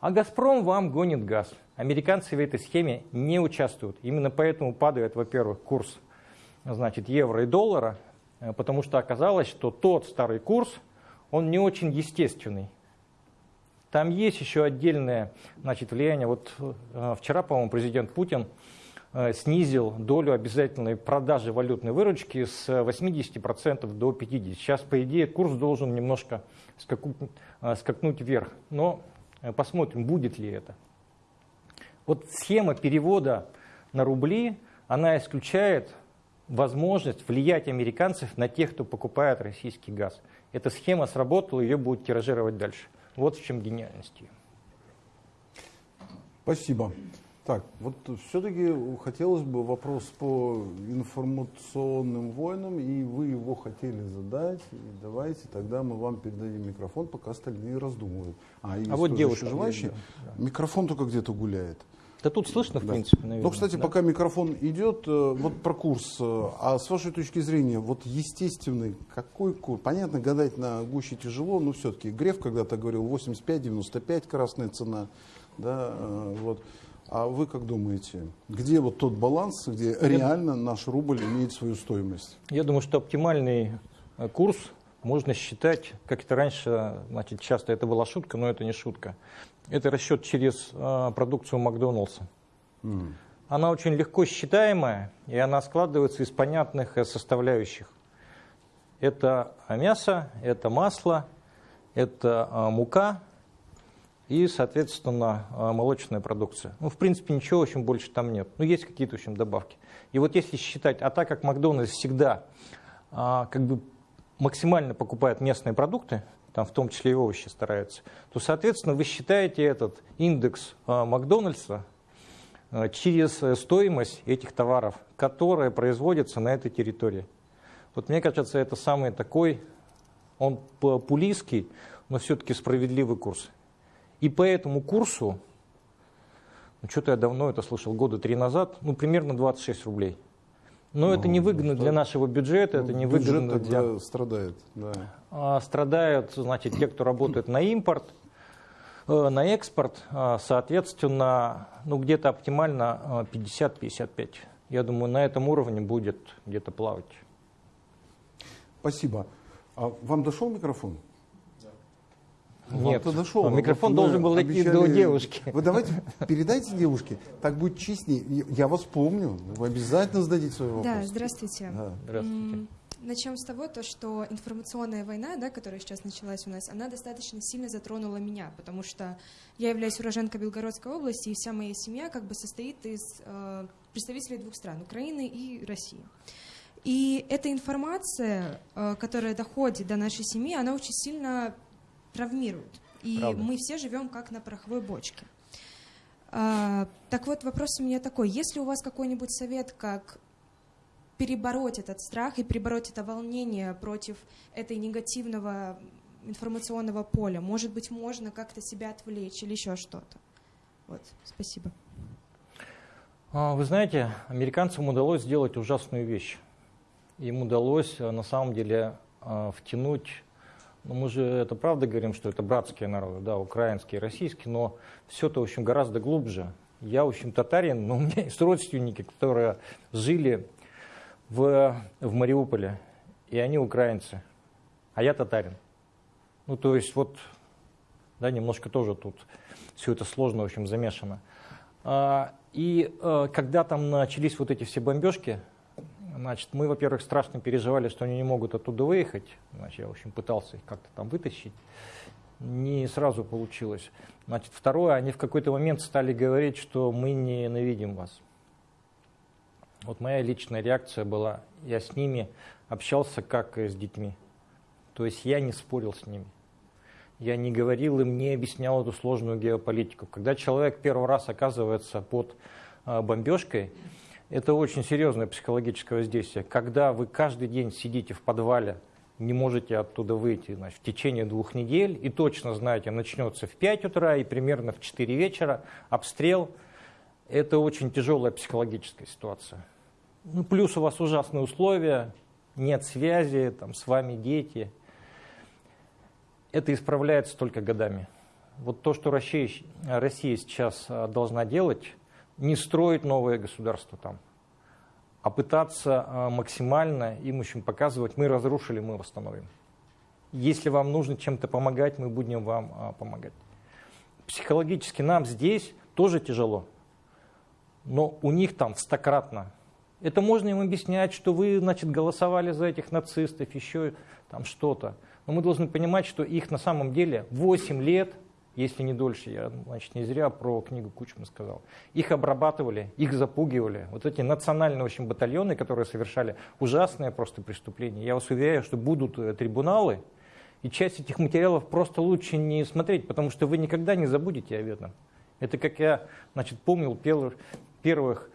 А Газпром вам гонит газ. Американцы в этой схеме не участвуют. Именно поэтому падает, во-первых, курс значит, евро и доллара, э, потому что оказалось, что тот старый курс, он не очень естественный. Там есть еще отдельное значит, влияние. Вот э, вчера, по-моему, президент Путин э, снизил долю обязательной продажи валютной выручки с 80% до 50%. Сейчас, по идее, курс должен немножко скакнуть вверх. Но посмотрим, будет ли это. Вот схема перевода на рубли, она исключает возможность влиять американцев на тех, кто покупает российский газ. Эта схема сработала, ее будут тиражировать дальше. Вот в чем гениальность ее. Спасибо. Так, вот все-таки хотелось бы вопрос по информационным войнам, и вы его хотели задать. И давайте тогда мы вам передадим микрофон, пока остальные раздумывают. А, а вот девушка желающие. Да. Микрофон только где-то гуляет. Да тут слышно, в да. принципе, наверное. Ну, кстати, да. пока микрофон идет, э, вот про курс. Э, а с вашей точки зрения, вот естественный, какой курс? Понятно, гадать на гуще тяжело, но все-таки Греф когда-то говорил 85-95 красная цена. Да, э, вот. А вы как думаете, где вот тот баланс, где реально наш рубль имеет свою стоимость? Я думаю, что оптимальный курс можно считать, как это раньше, значит, часто это была шутка, но это не шутка. Это расчет через э, продукцию Макдоналдса. М. Она очень легко считаемая, и она складывается из понятных э, составляющих. Это мясо, это масло, это э, мука и, соответственно, молочная продукция. Ну, в принципе, ничего, в общем, больше там нет. Ну, есть какие-то, в общем, добавки. И вот если считать, а так как Макдональдс всегда а, как бы максимально покупает местные продукты, там в том числе и овощи стараются, то, соответственно, вы считаете этот индекс а, Макдональдса а, через э, стоимость этих товаров, которые производятся на этой территории. Вот мне кажется, это самый такой, он популистский, но все-таки справедливый курс. И по этому курсу, ну, что-то я давно это слышал, года три назад, ну, примерно 26 рублей. Но это Ну, невыгодно что- для нашего бюджета, это Ну, невыгодно бюджет для... страдает, да. А, страдают, значит, те, кто работает на импорт, э, на экспорт, а, соответственно, ну, где-то оптимально а, 50-55. Я думаю, на этом уровне будет где-то плавать. Спасибо. А вам дошел микрофон? Нет, Вам-то дошел. а микрофон Вот вы должен был до обещали- девушки. Вы давайте передайте девушке, так будет честнее. Я вас помню, вы обязательно зададите свой вопрос. Да, здравствуйте. Да. Здравствуйте. Начнем с того, то, что информационная война, да, которая сейчас началась у нас, она достаточно сильно затронула меня, потому что я являюсь уроженкой Белгородской области, и вся моя семья как бы состоит из э, представителей двух стран, Украины и России. И эта информация, э, которая доходит до нашей семьи, она очень сильно травмирует. И Правда. мы все живем как на пороховой бочке. А, так вот, вопрос у меня такой. Есть ли у вас какой-нибудь совет, как перебороть этот страх и перебороть это волнение против этой негативного информационного поля? Может быть, можно как-то себя отвлечь или еще что-то? Вот, спасибо. А, Вы знаете, американцам удалось сделать ужасную вещь. Им удалось а, на самом деле а, втянуть, ну мы же это правда говорим, что это братские народы, да, украинский и российский, но все это, в общем, гораздо глубже. Я, в общем, татарин, но у меня есть родственники, которые жили в, в Мариуполе, и они украинцы, а я татарин. Ну, то есть вот, да, немножко тоже тут все это сложно, в общем, замешано. А, И э, когда там начались вот эти все бомбежки, значит, мы, во-первых, страшно переживали, что они не могут оттуда выехать. Значит, я, в общем, пытался их как-то там вытащить. Не сразу получилось. Значит, второе, они в какой-то момент стали говорить, что мы ненавидим вас. Вот моя личная реакция была, я с ними общался как с детьми. То есть я не спорил с ними. Я не говорил им, не объяснял эту сложную геополитику. Когда человек первый раз оказывается под а, бомбежкой, это очень серьезное психологическое воздействие. Когда вы каждый день сидите в подвале, не можете оттуда выйти значит, в течение двух недель, и точно знаете, начнется в 5 утра и примерно в 4 вечера обстрел, это очень тяжелая психологическая ситуация. Ну, плюс у вас ужасные условия, нет связи, там, с вами дети. Это исправляется только годами. Вот то, что Россия, Россия сейчас а, должна делать, не строить новое государство там, а пытаться а, максимально им очень показывать, мы разрушили, мы восстановим. Если вам нужно чем-то помогать, мы будем вам а, помогать. Психологически нам здесь тоже тяжело, но у них там стократно. Это можно им объяснять, что вы, значит, голосовали за этих нацистов, еще там что-то. Но мы должны понимать, что их на самом деле 8 лет, если не дольше, я, значит, не зря про книгу Кучма сказал, их обрабатывали, их запугивали. Вот эти национальные, общем, батальоны, которые совершали ужасные просто преступления. Я вас уверяю, что будут э, трибуналы, и часть этих материалов просто лучше не смотреть, потому что вы никогда не забудете об этом. Это как я, значит, помнил первых, первых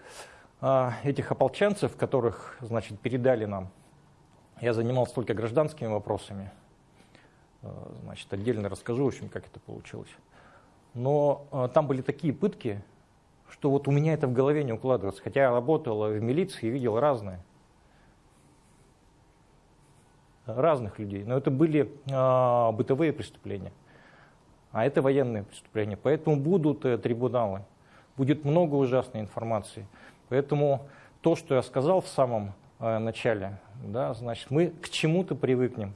а, этих ополченцев, которых, значит, передали нам. Я занимался только гражданскими вопросами. А, Значит, отдельно расскажу, в общем, как это получилось. Но а, там были такие пытки, что вот у меня это в голове не укладывается. Хотя я работал в милиции и видел разное. Разных людей. Но это были а, бытовые преступления. А это военные преступления. Поэтому будут э, трибуналы. будет много ужасной информации. Поэтому то, что я сказал в самом э, начале, да, значит, мы к чему-то привыкнем.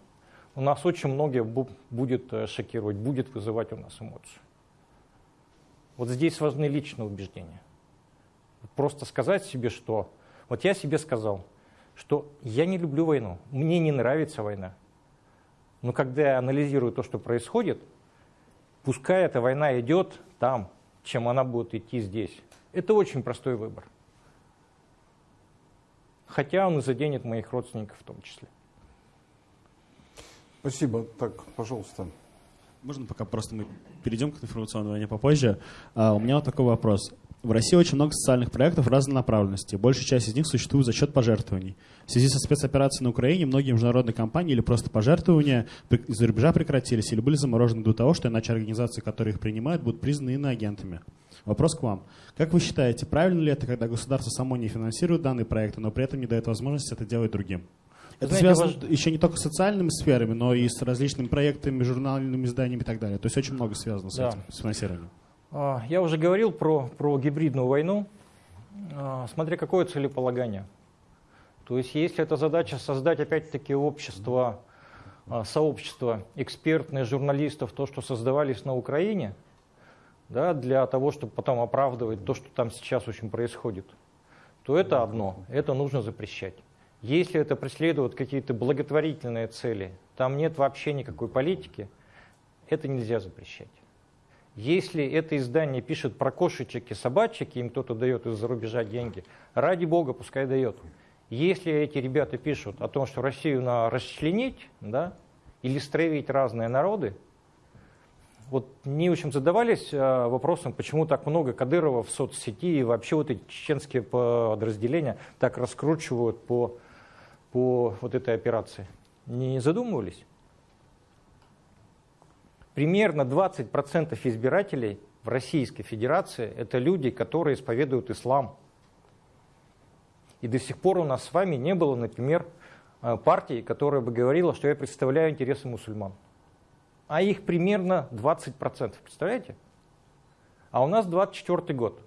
У нас очень многие будет э, шокировать, будет вызывать у нас эмоцию. Вот здесь важны личные убеждения. Просто сказать себе, что... Вот я себе сказал, что я не люблю войну, мне не нравится война. Но когда я анализирую то, что происходит, пускай эта война идет там, чем она будет идти здесь. Это очень простой выбор. Хотя он и заденет моих родственников в том числе. Спасибо. Так, пожалуйста. Можно пока просто мы перейдем к информационной войне попозже. А, у меня вот такой вопрос. В России очень много социальных проектов разной направленности. Большая часть из них существует за счет пожертвований. В связи со спецоперацией на Украине многие международные компании или просто пожертвования из-за рубежа прекратились или были заморожены до того, что иначе организации, которые их принимают, будут признаны иноагентами. Вопрос к вам. Как вы считаете, правильно ли это, когда государство само не финансирует данные проекты, но при этом не дает возможности это делать другим? Это Знаете, связано ваш... еще не только с социальными сферами, но и с различными проектами, журнальными изданиями и так далее. То есть очень много связано с да. этим, с финансированием. А, я уже говорил про, про гибридную войну, а, смотря какое целеполагание. То есть если это задача создать опять-таки общество, а, сообщество экспертных журналистов, то, что создавались на Украине, да, для того, чтобы потом оправдывать то, что там сейчас очень происходит, то это одно, это нужно запрещать. Если это преследует какие-то благотворительные цели, там нет вообще никакой политики, это нельзя запрещать. Если это издание пишет про кошечек и собачек, им кто-то дает из-за рубежа деньги, ради бога, пускай дает. Если эти ребята пишут о том, что Россию надо расчленить, да, или стравить разные народы, вот не очень задавались а, вопросом, почему так много Кадырова в соцсети и вообще вот эти чеченские подразделения так раскручивают по, по вот этой операции. Не задумывались? примерно 20% избирателей в Российской Федерации – это люди, которые исповедуют ислам. И до сих пор у нас с вами не было, например, э, партии, которая бы говорила, что я представляю интересы мусульман. А их примерно 20%, представляете? А у нас 24 год.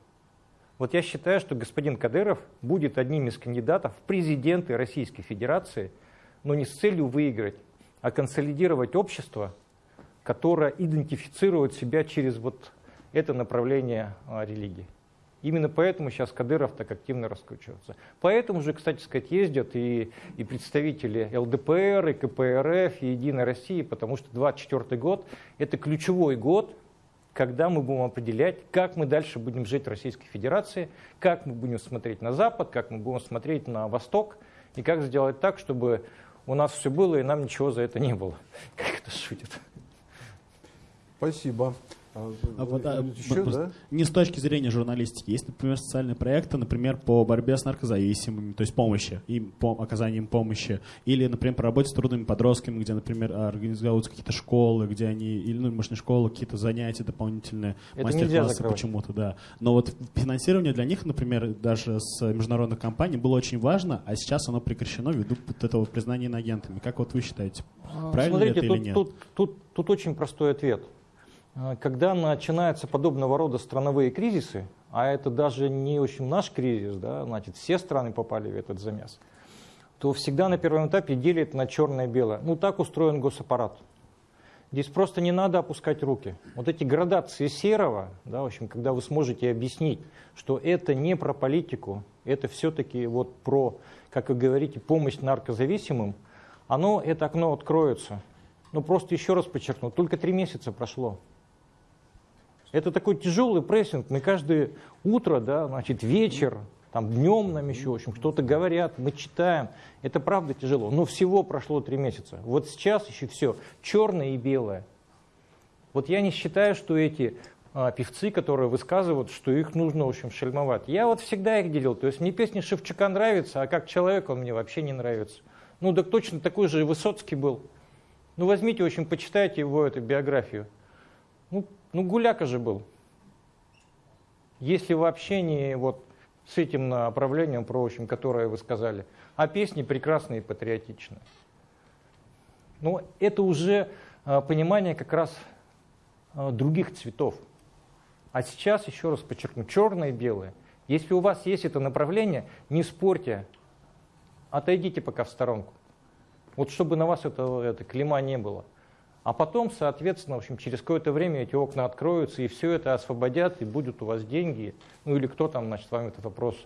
Вот я считаю, что господин Кадыров будет одним из кандидатов в президенты Российской Федерации, но не с целью выиграть, а консолидировать общество – которая идентифицирует себя через вот это направление а, религии. Именно поэтому сейчас Кадыров так активно раскручивается. Поэтому же, кстати сказать, ездят и, и представители ЛДПР, и КПРФ, и Единой России, потому что 24 год – это ключевой год, когда мы будем определять, как мы дальше будем жить в Российской Федерации, как мы будем смотреть на Запад, как мы будем смотреть на Восток, и как сделать так, чтобы у нас все было, и нам ничего за это не было. Как это шутит. Спасибо. А, а вот, а, еще, да? Не с точки зрения журналистики. Есть, например, социальные проекты, например, по борьбе с наркозависимыми, то есть помощи, им, по, оказанием помощи. Или, например, по работе с трудными подростками, где, например, организуются какие-то школы, где они, или, ну, может, не школы, какие-то занятия дополнительные, мастер-классы почему-то, да. Но вот финансирование для них, например, даже с международных компаний было очень важно, а сейчас оно прекращено ввиду вот этого признания иноагентами. Как вот вы считаете, а, правильно Смотрите, это тут, или нет? Тут, тут, тут очень простой ответ – а, когда начинаются подобного рода страновые кризисы, а это даже не очень наш кризис, да, значит, все страны попали в этот замес, то всегда на первом этапе делят на черное и белое. Ну, так устроен госаппарат. Здесь просто не надо опускать руки. Вот эти градации серого, да, в общем, когда вы сможете объяснить, что это не про политику, это все-таки вот про, как вы говорите, помощь наркозависимым, оно, это окно откроется. Ну, просто еще раз подчеркну, только три месяца прошло. Это такой тяжелый прессинг. Мы каждое утро, да, значит, вечер, там, днем нам еще, в общем, что-то говорят, мы читаем. Это правда тяжело. Но всего прошло три месяца. Вот сейчас еще все черное и белое. Вот я не считаю, что эти а, певцы, которые высказывают, что их нужно, в общем, шельмовать. Я вот всегда их делил. То есть мне песня Шевчука нравится, а как человек он мне вообще не нравится. Ну, так точно такой же Высоцкий был. Ну, возьмите, в общем, почитайте его эту биографию. Ну, ну, гуляка же был. Если вообще не вот с этим направлением, про общем, которое вы сказали, а песни прекрасные и патриотичные. Но это уже а, понимание как раз а, других цветов. А сейчас, еще раз подчеркну, черное и белое. Если у вас есть это направление, не спорьте, отойдите пока в сторонку. Вот чтобы на вас это, это клима не было. А потом, соответственно, в общем, через какое-то время эти окна откроются, и все это освободят, и будут у вас деньги. Ну или кто там, значит, вам этот вопрос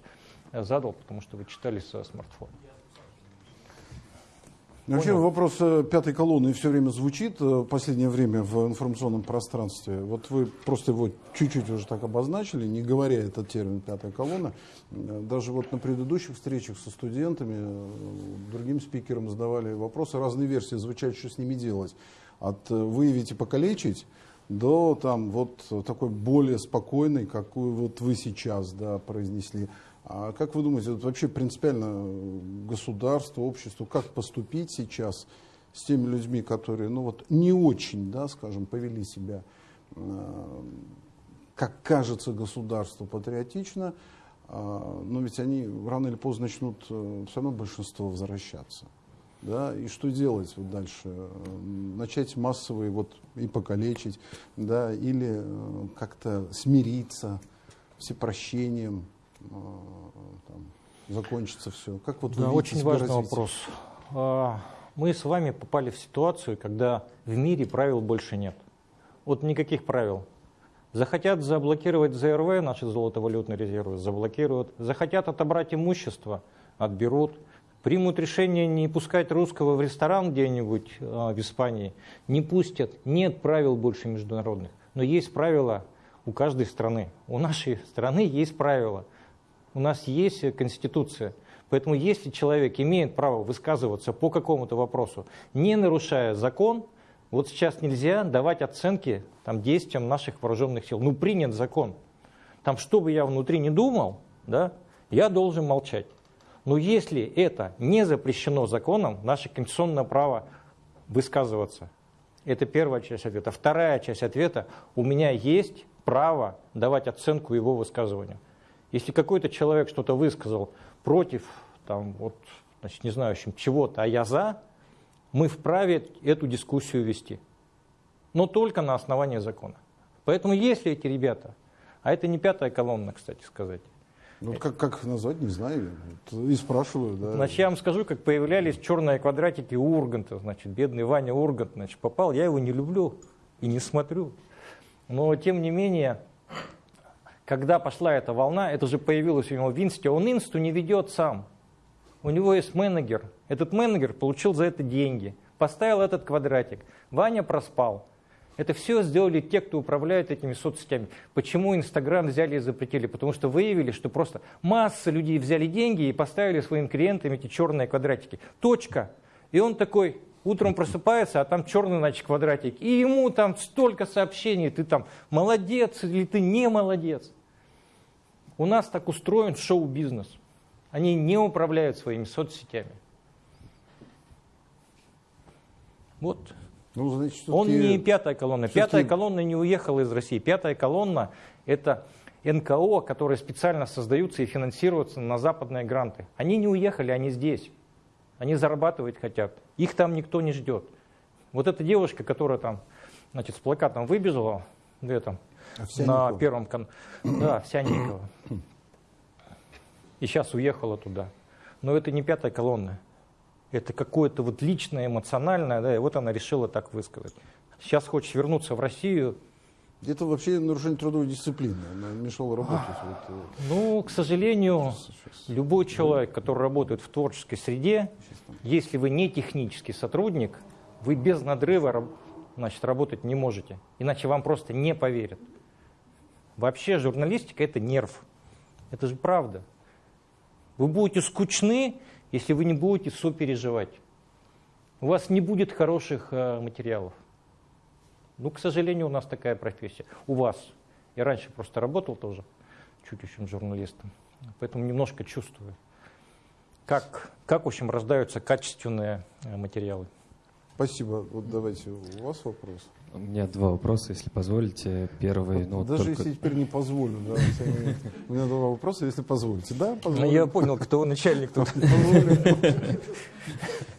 задал, потому что вы читали со смартфона. Ну, вообще вопрос э, пятой колонны все время звучит э, в последнее время в информационном пространстве. Вот вы просто его чуть-чуть уже так обозначили, не говоря этот термин «пятая колонна». Э, даже вот на предыдущих встречах со студентами, другим спикерам задавали вопросы, разные версии звучат, что с ними делать. От «выявить и покалечить» до там вот такой более спокойной, какую вот вы сейчас да, произнесли. А как вы думаете, вот вообще принципиально государство, общество, как поступить сейчас с теми людьми, которые, ну вот, не очень, да, скажем, повели себя, э, как кажется государству патриотично, э, но ведь они рано или поздно начнут э, все равно большинство возвращаться. Да, и что делать вот дальше? Начать массовые вот и покалечить, да, или э, как-то смириться всепрощением, а, там, закончится все? Как вот да, очень важный развитие? вопрос. А, мы с вами попали в ситуацию, когда в мире правил больше нет. Вот никаких правил. Захотят заблокировать ЗРВ, наши золотовалютные резервы, заблокируют. Захотят отобрать имущество, отберут. Примут решение не пускать русского в ресторан где-нибудь э, в Испании, не пустят. Нет правил больше международных. Но есть правила у каждой страны. У нашей страны есть правила у нас есть Конституция. Поэтому если человек имеет право высказываться по какому-то вопросу, не нарушая закон, вот сейчас нельзя давать оценки там, действиям наших вооруженных сил. Ну, принят закон. Там, что бы я внутри не думал, да, я должен молчать. Но если это не запрещено законом, наше конституционное право высказываться. Это первая часть ответа. Вторая часть ответа. У меня есть право давать оценку его высказыванию. Если какой-то человек что-то высказал против, там, вот, значит, не знаю, чего-то, а я за, мы вправе эту дискуссию вести. Но только на основании закона. Поэтому если эти ребята, а это не пятая колонна, кстати сказать, ну, как, как назвать, не знаю. И спрашиваю, да. Значит, я вам скажу, как появлялись черные квадратики Урганта. Значит, бедный Ваня Ургант, значит, попал. Я его не люблю и не смотрю. Но, тем не менее, когда пошла эта волна, это же появилось у него в инсте, он инсту не ведет сам. У него есть менеджер. Этот менеджер получил за это деньги, поставил этот квадратик. Ваня проспал. Это все сделали те, кто управляет этими соцсетями. Почему Инстаграм взяли и запретили? Потому что выявили, что просто масса людей взяли деньги и поставили своим клиентам эти черные квадратики. Точка. И он такой, утром просыпается, а там черный, значит, квадратик. И ему там столько сообщений, ты там молодец или ты не молодец. У нас так устроен шоу-бизнес. Они не управляют своими соцсетями. Вот. Ну, значит, Он не пятая колонна. Пятая колонна не уехала из России. Пятая колонна – это НКО, которые специально создаются и финансируются на западные гранты. Они не уехали, они здесь. Они зарабатывать хотят. Их там никто не ждет. Вот эта девушка, которая там значит, с плакатом выбежала в этом, на первом канале. Да, Овсянникова. И сейчас уехала туда. Но это не пятая колонна. Это какое-то вот личное, эмоциональное, да, и вот она решила так высказать. Сейчас хочет вернуться в Россию. Это вообще нарушение трудовой дисциплины. Она мешала работать. Вот. Э, ну, к сожалению, любой человек, который работает в творческой среде, если вы не технический сотрудник, вы без надрыва значит, работать не можете. Иначе вам просто не поверят. Вообще журналистика – это нерв. Это же правда. Вы будете скучны, если вы не будете сопереживать. У вас не будет хороших э, материалов. Ну, к сожалению, у нас такая профессия. У вас. Я раньше просто работал тоже чуть журналистом, поэтому немножко чувствую, как, как в общем, рождаются качественные э, материалы. Спасибо. Вот давайте у вас вопрос. У меня два вопроса, если позволите. Первый, ну, Даже только... если теперь не позволю, да, у меня два вопроса, если позволите. Да, Ну, позволю. я понял, кто начальник тут.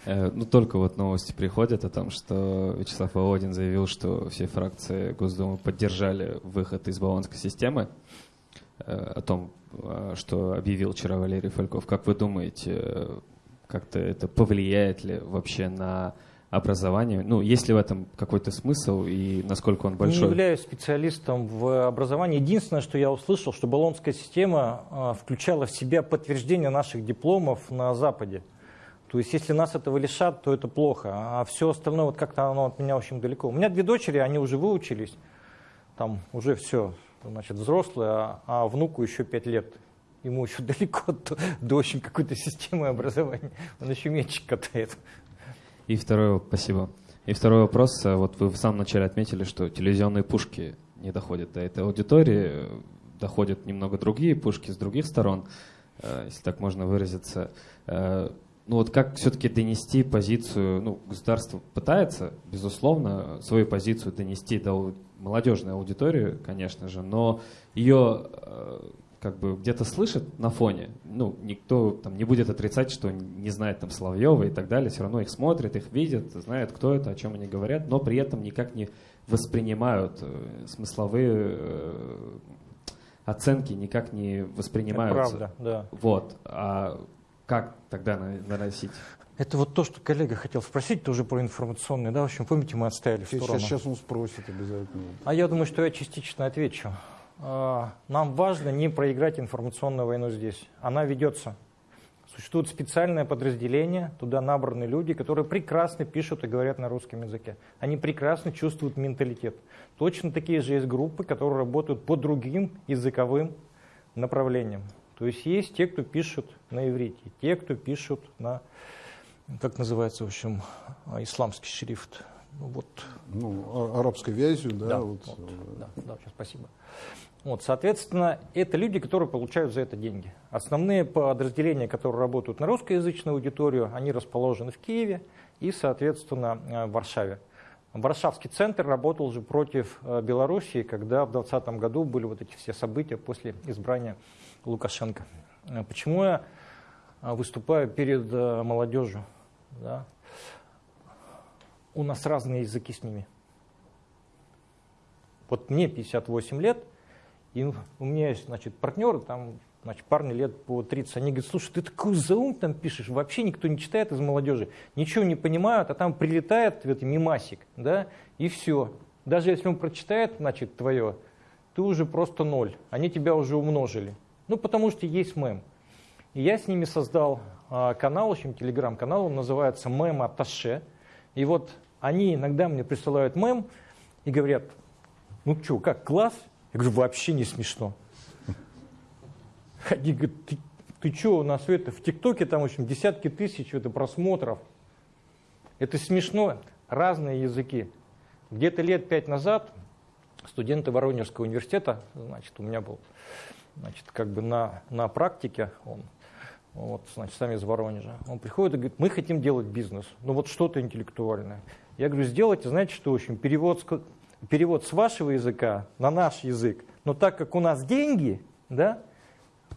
Э, Ну, только вот новости приходят о том, что Вячеслав Володин заявил, что все фракции Госдумы поддержали выход из баллонской системы. Э, О том, э, что объявил вчера Валерий Фальков. Как вы думаете, как-то это повлияет ли вообще на образование? Ну, есть ли в этом какой-то смысл и насколько он Не большой? являюсь специалистом в образовании. Единственное, что я услышал, что баллонская система а, включала в себя подтверждение наших дипломов на Западе. То есть, если нас этого лишат, то это плохо. А все остальное, вот как-то оно от меня очень далеко. У меня две дочери, они уже выучились. Там уже все, значит, взрослые, а, а внуку еще пять лет. Ему еще далеко до, до очень какой-то системы образования. Он еще мячик катает. И второй, спасибо. И второй вопрос. э, Вот вы в самом начале отметили, что телевизионные пушки не доходят до этой аудитории, э, доходят немного другие пушки с других сторон, э, если так можно выразиться. Ну вот как все-таки донести позицию, ну, государство пытается, безусловно, свою позицию донести до молодежной аудитории, конечно же, но ее как бы где-то слышит на фоне, ну, никто там не будет отрицать, что не знает там Соловьева и так далее, все равно их смотрят, их видят, знают, кто это, о чем они говорят, но при этом никак не воспринимают э, смысловые э, оценки, никак не Это воспринимаются. правда, да. Вот. А как тогда на- наносить? Это вот то, что коллега хотел спросить, тоже про информационные, да, в общем, помните, мы отстояли в сторону. Сейчас, сейчас он спросит обязательно. А я думаю, что я частично отвечу. А, Нам важно не проиграть информационную войну здесь. Она ведется. Существует специальное подразделение, туда набраны люди, которые прекрасно пишут и говорят на русском языке. Они прекрасно чувствуют менталитет. Точно такие же есть группы, которые работают по другим языковым направлениям. То есть есть те, кто пишут на иврите, те, кто пишут на, как называется, в общем, а, исламский шрифт. Ну, вот Ну, а- арабской вязью, да, да, вот, вот, да, да, спасибо. Вот, соответственно, это люди, которые получают за это деньги. Основные подразделения, которые работают на русскоязычную аудиторию, они расположены в Киеве и, соответственно, э, в Варшаве. Варшавский центр работал же против э, Белоруссии, когда в 2020 году были вот эти все события после избрания Лукашенко. Э, Почему я выступаю перед молодежью? Да? У нас разные языки с ними. Вот мне 58 лет, и у меня есть, значит, партнеры, там, значит, парни лет по 30, они говорят, слушай, ты такой заум там пишешь, вообще никто не читает из молодежи, ничего не понимают, а там прилетает в это мимасик, да, и все. Даже если он прочитает, значит, твое, ты уже просто ноль, они тебя уже умножили. Ну, потому что есть мем. И я с ними создал а, канал, в общем, телеграм-канал, он называется «Мем Аташе». И вот они иногда мне присылают мем и говорят, ну что, как, класс? Я говорю, вообще не смешно. Они говорят, ты, ты что, у нас это, в ТикТоке там, в общем, десятки тысяч это, просмотров. Это смешно. Разные языки. Где-то лет пять назад студенты Воронежского университета, значит, у меня был, значит, как бы на, на практике, он, вот, значит, сами из Воронежа, он приходит и говорит, мы хотим делать бизнес, ну вот что-то интеллектуальное. Я говорю, сделайте, знаете что, в общем, перевод перевод с вашего языка на наш язык. Но так как у нас деньги, да,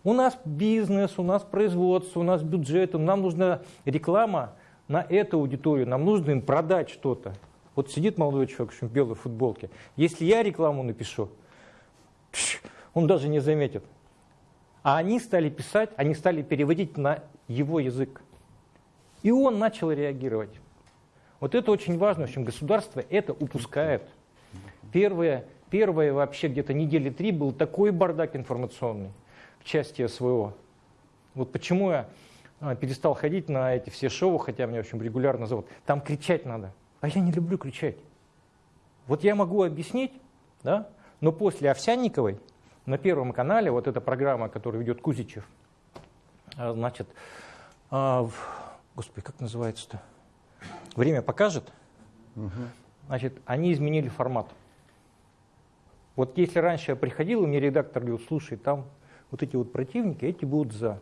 у нас бизнес, у нас производство, у нас бюджет, нам нужна реклама на эту аудиторию, нам нужно им продать что-то. Вот сидит молодой человек в белой футболке. Если я рекламу напишу, он даже не заметит. А они стали писать, они стали переводить на его язык. И он начал реагировать. Вот это очень важно. В общем, государство это упускает. Первые, первые вообще где-то недели три был такой бардак информационный в части СВО. Вот почему я а, перестал ходить на эти все шоу, хотя меня, в общем, регулярно зовут. Там кричать надо. А я не люблю кричать. Вот я могу объяснить, да, но после Овсянниковой на Первом канале, вот эта программа, которую ведет Кузичев, а, значит, а, господи, как называется-то? Время покажет. Значит, они изменили формат. Вот если раньше я приходил, и мне редактор говорил, слушай, там вот эти вот противники, эти будут за.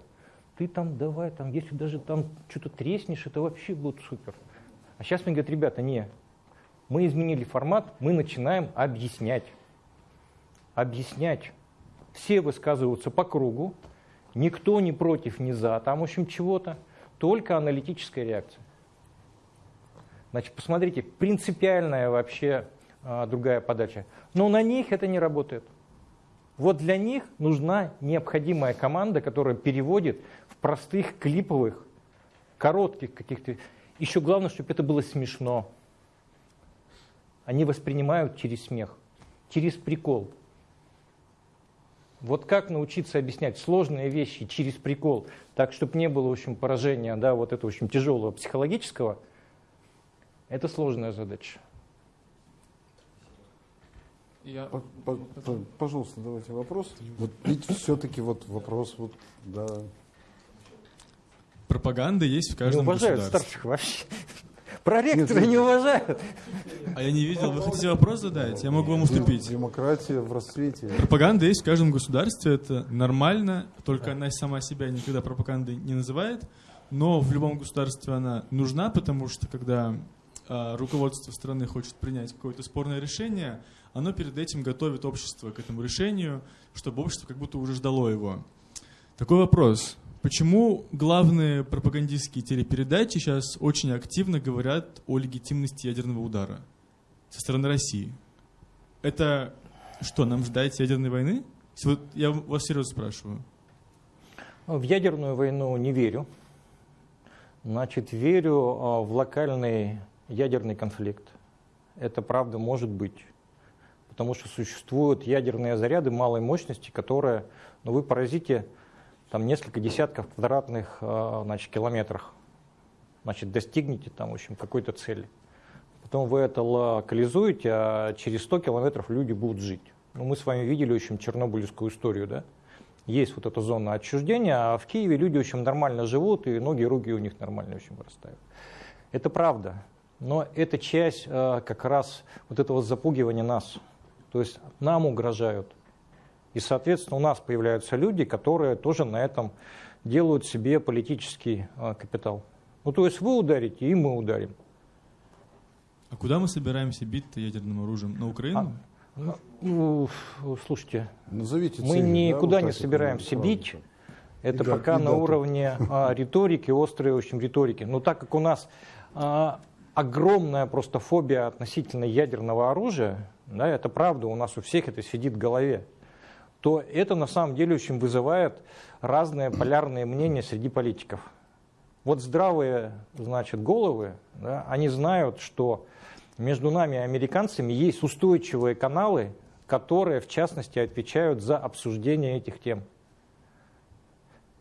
Ты там давай, там, если даже там что-то треснешь, это вообще будет супер. А сейчас мне говорят, ребята, не, мы изменили формат, мы начинаем объяснять. Объяснять. Все высказываются по кругу, никто не против, не за, там, в общем, чего-то, только аналитическая реакция. Значит, посмотрите, принципиальная вообще а, другая подача. Но на них это не работает. Вот для них нужна необходимая команда, которая переводит в простых клиповых, коротких каких-то. Еще главное, чтобы это было смешно. Они воспринимают через смех, через прикол. Вот как научиться объяснять сложные вещи через прикол, так, чтобы не было, в общем, поражения, да, вот этого, в общем, тяжелого психологического, это сложная задача. Я... Пожалуйста, давайте вопрос. Вот ведь все-таки вот вопрос, вот, да. Пропаганда есть в каждом Не уважают государстве. старших вообще. Проректора не уважают. А я не видел. Вы хотите вопрос задать? Я могу вам уступить. Демократия в расцвете. Пропаганда есть в каждом государстве, это нормально, только она сама себя никогда пропагандой не называет, но в любом государстве она нужна, потому что когда руководство страны хочет принять какое-то спорное решение, оно перед этим готовит общество к этому решению, чтобы общество как будто уже ждало его. Такой вопрос. Почему главные пропагандистские телепередачи сейчас очень активно говорят о легитимности ядерного удара со стороны России? Это что, нам ждать ядерной войны? Я вас серьезно спрашиваю. В ядерную войну не верю. Значит, верю а, в локальный ядерный конфликт. Это правда может быть. Потому что существуют ядерные заряды малой мощности, которые, ну вы поразите, там несколько десятков квадратных а, значит, километрах. Значит, достигнете там, в общем, какой-то цели. Потом вы это локализуете, а через 100 километров люди будут жить. Ну, мы с вами видели, в общем, чернобыльскую историю, да? Есть вот эта зона отчуждения, а в Киеве люди, в общем, нормально живут, и ноги, руки у них нормально, в общем, вырастают. Это правда. Но это часть э, как раз вот этого запугивания нас. То есть нам угрожают. И, соответственно, у нас появляются люди, которые тоже на этом делают себе политический э, капитал. Ну, то есть вы ударите, и мы ударим. А куда мы собираемся бить ядерным оружием? На Украину? А, ну, слушайте, Назовите мы цели, никуда да, не вот собираемся правильно. бить. Это И пока и на дату. уровне а, риторики, острой, в общем, риторики. Но так как у нас а, огромная просто фобия относительно ядерного оружия, да, это правда, у нас у всех это сидит в голове, то это на самом деле очень вызывает разные полярные мнения среди политиков. Вот здравые, значит, головы, да, они знают, что между нами американцами есть устойчивые каналы, которые, в частности, отвечают за обсуждение этих тем.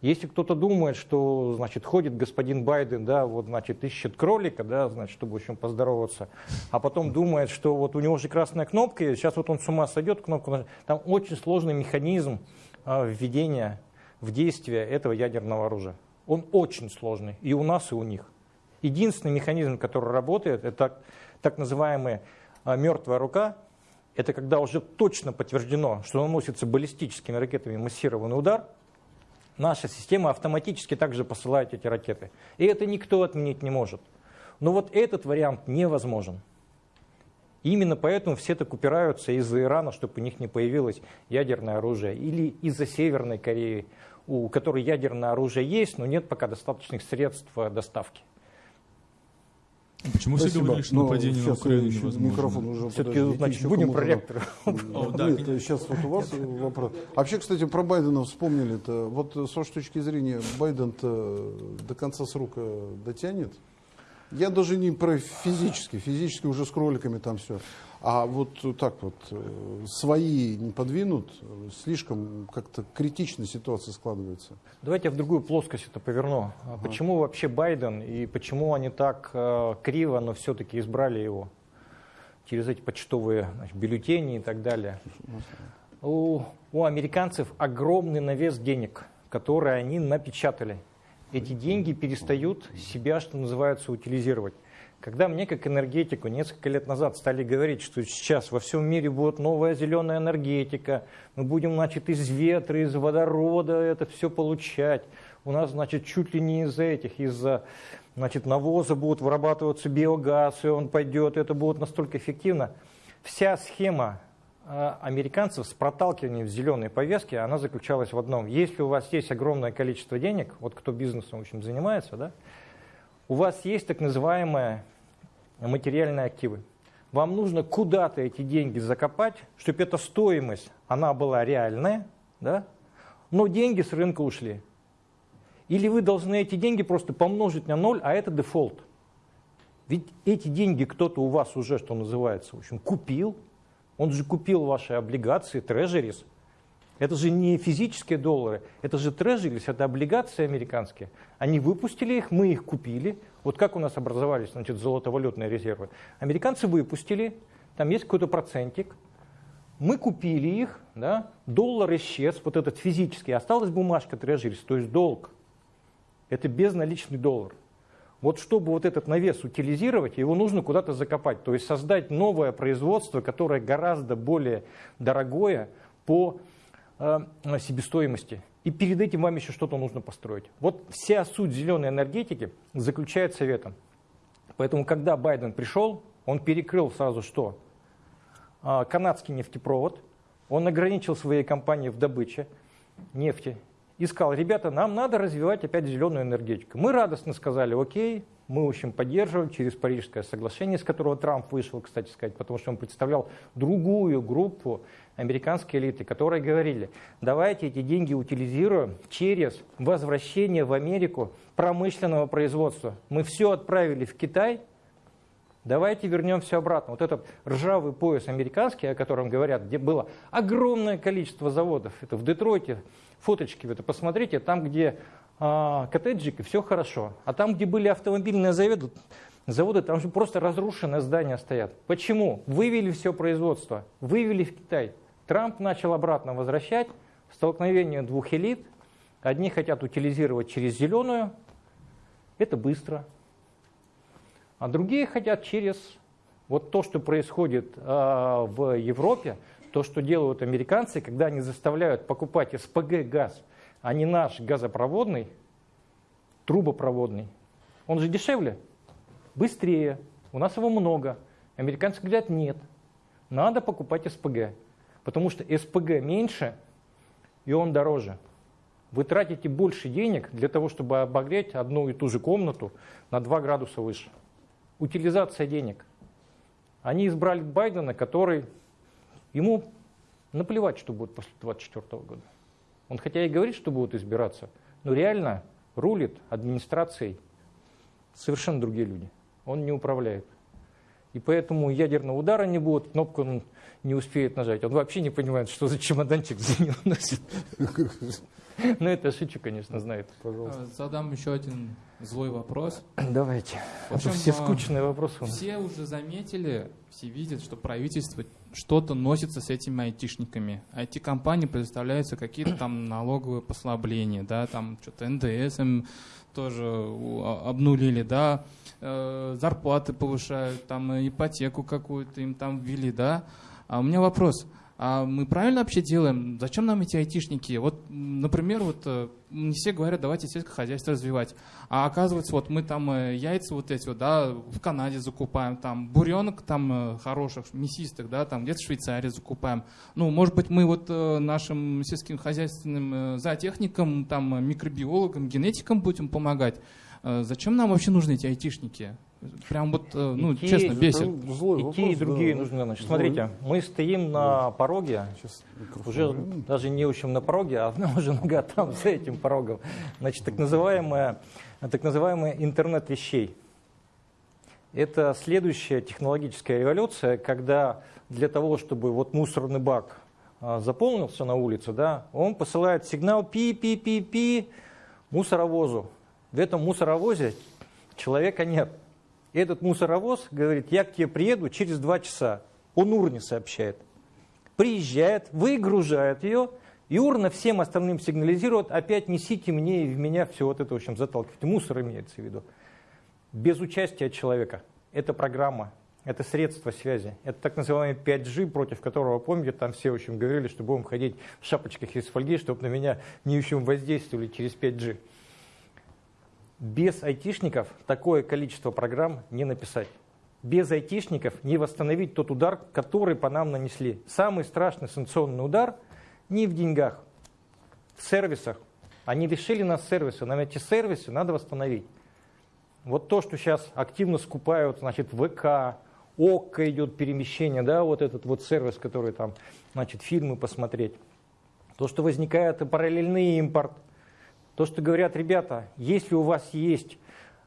Если кто-то думает, что, значит, ходит господин Байден, да, вот, значит, ищет кролика, да, значит, чтобы, общем, поздороваться, а потом думает, что вот у него же красная кнопка, и сейчас вот он с ума сойдет, кнопку нажать. Там очень сложный механизм а, введения в действие этого ядерного оружия. Он очень сложный, и у нас, и у них. Единственный механизм, который работает, это так называемая а, мертвая рука. Это когда уже точно подтверждено, что наносится баллистическими ракетами массированный удар, наша система автоматически также посылает эти ракеты. И это никто отменить не может. Но вот этот вариант невозможен. Именно поэтому все так упираются из-за Ирана, чтобы у них не появилось ядерное оружие, или из-за Северной Кореи, у которой ядерное оружие есть, но нет пока достаточных средств э, доставки. Почему все Спасибо. говорили, что Но нападение на Украину еще невозможно? Микрофон уже Все-таки, подождите, значит, еще будем про ректора. Нет, сейчас вот у вас вопрос. Вообще, кстати, про Байдена вспомнили-то. Вот с вашей точки зрения, Байден-то до конца срока дотянет? Я даже не про физически, физически уже с кроликами там все. А вот так вот, э, свои не подвинут, слишком как-то критичная ситуация складывается. Давайте я в другую плоскость это поверну. А Почему вообще Байден и почему они так э, криво, но все-таки избрали его через эти почтовые значит, бюллетени и так далее? У, у американцев огромный навес денег, которые они напечатали. Эти деньги перестают себя, что называется, утилизировать. Когда мне, как энергетику, несколько лет назад стали говорить, что сейчас во всем мире будет новая зеленая энергетика, мы будем, значит, из ветра, из водорода это все получать. У нас, значит, чуть ли не из этих, из значит, навоза будут вырабатываться биогаз, и он пойдет, это будет настолько эффективно. Вся схема американцев с проталкиванием зеленой повестки, она заключалась в одном. Если у вас есть огромное количество денег, вот кто бизнесом в общем, занимается, да, у вас есть так называемые материальные активы. Вам нужно куда-то эти деньги закопать, чтобы эта стоимость, она была реальная, да, но деньги с рынка ушли. Или вы должны эти деньги просто помножить на ноль, а это дефолт. Ведь эти деньги кто-то у вас уже, что называется, в общем, купил. Он же купил ваши облигации, трежерис. Это же не физические доллары, это же трежерис, это облигации американские. Они выпустили их, мы их купили. Вот как у нас образовались значит, золотовалютные резервы. Американцы выпустили, там есть какой-то процентик. Мы купили их, да, доллар исчез, вот этот физический, осталась бумажка трежерис, то есть долг. Это безналичный доллар. Вот чтобы вот этот навес утилизировать, его нужно куда-то закопать, то есть создать новое производство, которое гораздо более дорогое по э, себестоимости. И перед этим вам еще что-то нужно построить. Вот вся суть зеленой энергетики заключается в этом. Поэтому, когда Байден пришел, он перекрыл сразу что? А, канадский нефтепровод, он ограничил свои компании в добыче нефти и сказал, ребята, нам надо развивать опять зеленую энергетику. Мы радостно сказали, окей, мы, в общем, поддерживаем через Парижское соглашение, с которого Трамп вышел, кстати сказать, потому что он представлял другую группу американской элиты, которые говорили, давайте эти деньги утилизируем через возвращение в Америку промышленного производства. Мы все отправили в Китай, давайте вернем все обратно. Вот этот ржавый пояс американский, о котором говорят, где было огромное количество заводов, это в Детройте, фоточки это посмотрите, там, где а, коттеджики, все хорошо. А там, где были автомобильные заводы, заводы, там же просто разрушенные здания стоят. Почему? Вывели все производство, вывели в Китай. Трамп начал обратно возвращать столкновение двух элит. Одни хотят утилизировать через зеленую, это быстро. А другие хотят через вот то, что происходит э, в Европе, то, что делают американцы, когда они заставляют покупать СПГ газ, а не наш газопроводный, трубопроводный. Он же дешевле, быстрее, у нас его много. Американцы говорят, нет, надо покупать СПГ, потому что СПГ меньше, и он дороже. Вы тратите больше денег для того, чтобы обогреть одну и ту же комнату на 2 градуса выше. Утилизация денег. Они избрали Байдена, который Ему наплевать, что будет после 2024 года. Он хотя и говорит, что будет избираться, но реально рулит администрацией совершенно другие люди. Он не управляет. И поэтому ядерного удара не будет, кнопку не успеет нажать. Он вообще не понимает, что за чемоданчик за ним носит. Ну, это шучу, конечно, знает. Пожалуйста. А, задам еще один злой вопрос. Давайте. В общем, все а, скучные вопросы. Все уже заметили, все видят, что правительство что-то носится с этими айтишниками. IT-компании предоставляются какие-то там налоговые послабления, да, там что-то НДС им тоже обнулили, да, э, зарплаты повышают, там ипотеку какую-то им там ввели, да. А у меня вопрос – а мы правильно вообще делаем? Зачем нам эти айтишники? Вот, например, вот э, не все говорят, давайте сельское хозяйство развивать. А оказывается, вот мы там э, яйца вот эти вот, да, в Канаде закупаем, там буренок там э, хороших, мясистых, да, там где-то в Швейцарии закупаем. Ну, может быть, мы вот нашим сельским хозяйственным зоотехникам, там микробиологам, генетикам будем помогать. Зачем нам вообще нужны эти айтишники? Прям вот, э, ну, и честно, те, бесит. Злой и вопрос, те, и другие да. нужны. Значит, смотрите, мы стоим на пороге, уже даже не очень на пороге, а одна уже нога там, за этим порогом. Значит, так называемая, так называемая интернет вещей. Это следующая технологическая революция, когда для того, чтобы вот мусорный бак а, заполнился на улице, да, он посылает сигнал пи-пи-пи-пи мусоровозу. В этом мусоровозе человека нет. Этот мусоровоз говорит, я к тебе приеду через два часа. Он урне сообщает. Приезжает, выгружает ее, и урна всем остальным сигнализирует, опять несите мне и в меня все вот это, в общем, заталкивайте. Мусор имеется в виду. Без участия человека. Это программа, это средство связи. Это так называемый 5G, против которого, помните, там все, в общем, говорили, что будем ходить в шапочках из фольги, чтобы на меня не в общем воздействовали через 5G. Без айтишников такое количество программ не написать. Без айтишников не восстановить тот удар, который по нам нанесли. Самый страшный санкционный удар не в деньгах, в сервисах. Они лишили нас сервиса, нам эти сервисы надо восстановить. Вот то, что сейчас активно скупают, значит, ВК, ОККО идет перемещение, да, вот этот вот сервис, который там, значит, фильмы посмотреть. То, что возникает параллельный импорт. То, что говорят, ребята, если у вас есть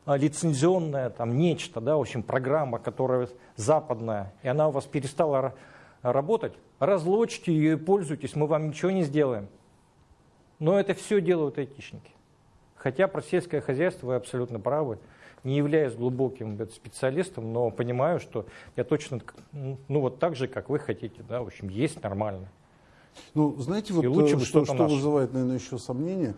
а, лицензионная там нечто, да, в общем, программа, которая западная, и она у вас перестала работать, разлочьте ее и пользуйтесь, мы вам ничего не сделаем. Но это все делают айтишники. Хотя про сельское хозяйство вы абсолютно правы не являюсь глубоким специалистом, но понимаю, что я точно, ну вот так же, как вы хотите, да, в общем, есть нормально. Ну, знаете, вот лучше э, что, что вызывает, наверное, еще сомнение,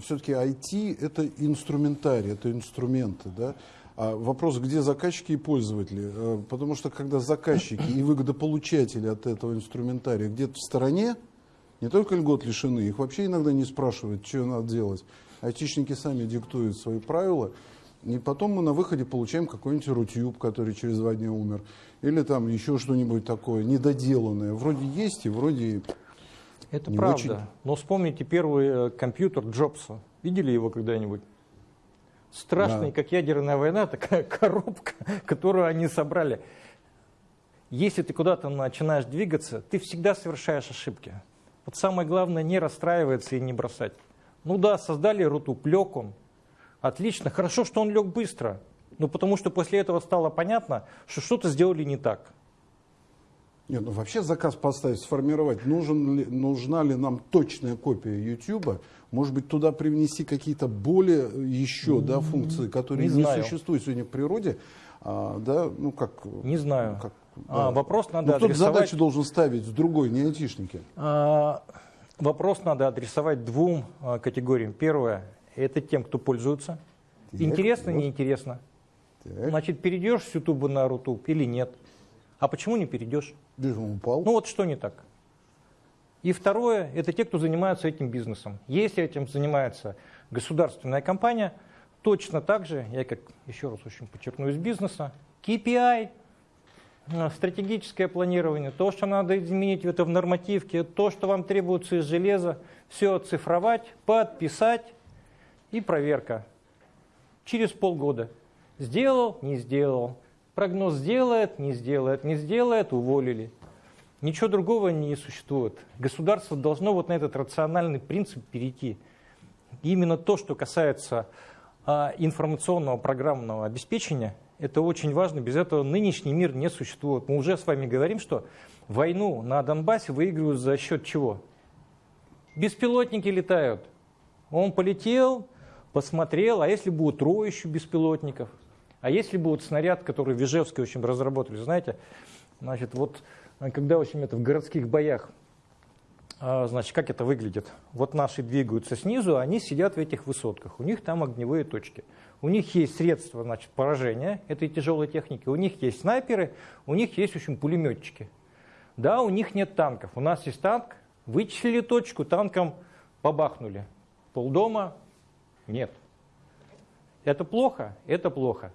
все-таки IT это инструментарий, это инструменты, да, а вопрос, где заказчики и пользователи? Э, потому что когда заказчики и выгодополучатели от этого инструментария где-то в стороне, не только льгот лишены, их вообще иногда не спрашивают, что надо делать. Айтишники сами диктуют свои правила, и потом мы на выходе получаем какой-нибудь Рутюб, который через два дня умер. Или там еще что-нибудь такое недоделанное. Вроде есть и вроде Это не правда. Очень... Но вспомните первый э, компьютер Джобса. Видели его когда-нибудь? Страшный, да. как ядерная война, такая коробка, которую они собрали. Если ты куда-то начинаешь двигаться, ты всегда совершаешь ошибки. Вот самое главное не расстраиваться и не бросать. Ну да, создали Рутуб, лег он, Отлично, хорошо, что он лег быстро. Ну, потому что после этого стало понятно, что что-то сделали не так. Нет, ну вообще заказ поставить, сформировать, нужен ли, нужна ли нам точная копия YouTube, может быть, туда привнести какие-то более еще да, функции, которые не, не существуют сегодня в природе, а, да, ну как... Не знаю. Как, а, да. вопрос надо ну, кто адресовать... задачу должен ставить с другой, не айтишники. А, вопрос надо адресовать двум а, категориям. Первое, это тем, кто пользуется. Так, интересно, вот. неинтересно. Так. Значит, перейдешь с YouTube на Рутуб или нет? А почему не перейдешь? упал. Ну вот что не так? И второе, это те, кто занимается этим бизнесом. Если этим занимается государственная компания, точно так же, я как еще раз очень подчеркну из бизнеса, KPI, э, стратегическое планирование, то, что надо изменить это в нормативке, то, что вам требуется из железа, все оцифровать, подписать, и проверка. Через полгода. Сделал, не сделал. Прогноз сделает, не сделает, не сделает, уволили. Ничего другого не существует. Государство должно вот на этот рациональный принцип перейти. именно то, что касается а, информационного программного обеспечения, это очень важно. Без этого нынешний мир не существует. Мы уже с вами говорим, что войну на Донбассе выигрывают за счет чего? Беспилотники летают. Он полетел, посмотрел, а если будет троищу беспилотников, а если будет снаряд, который в Ижевске, в общем, разработали, знаете, значит, вот когда, в общем, это в городских боях, а, значит, как это выглядит? Вот наши двигаются снизу, а они сидят в этих высотках, у них там огневые точки. У них есть средства значит, поражения этой тяжелой техники, у них есть снайперы, у них есть, в общем, пулеметчики. Да, у них нет танков. У нас есть танк, вычислили точку, танком побахнули. Полдома нет. Это плохо? Это плохо.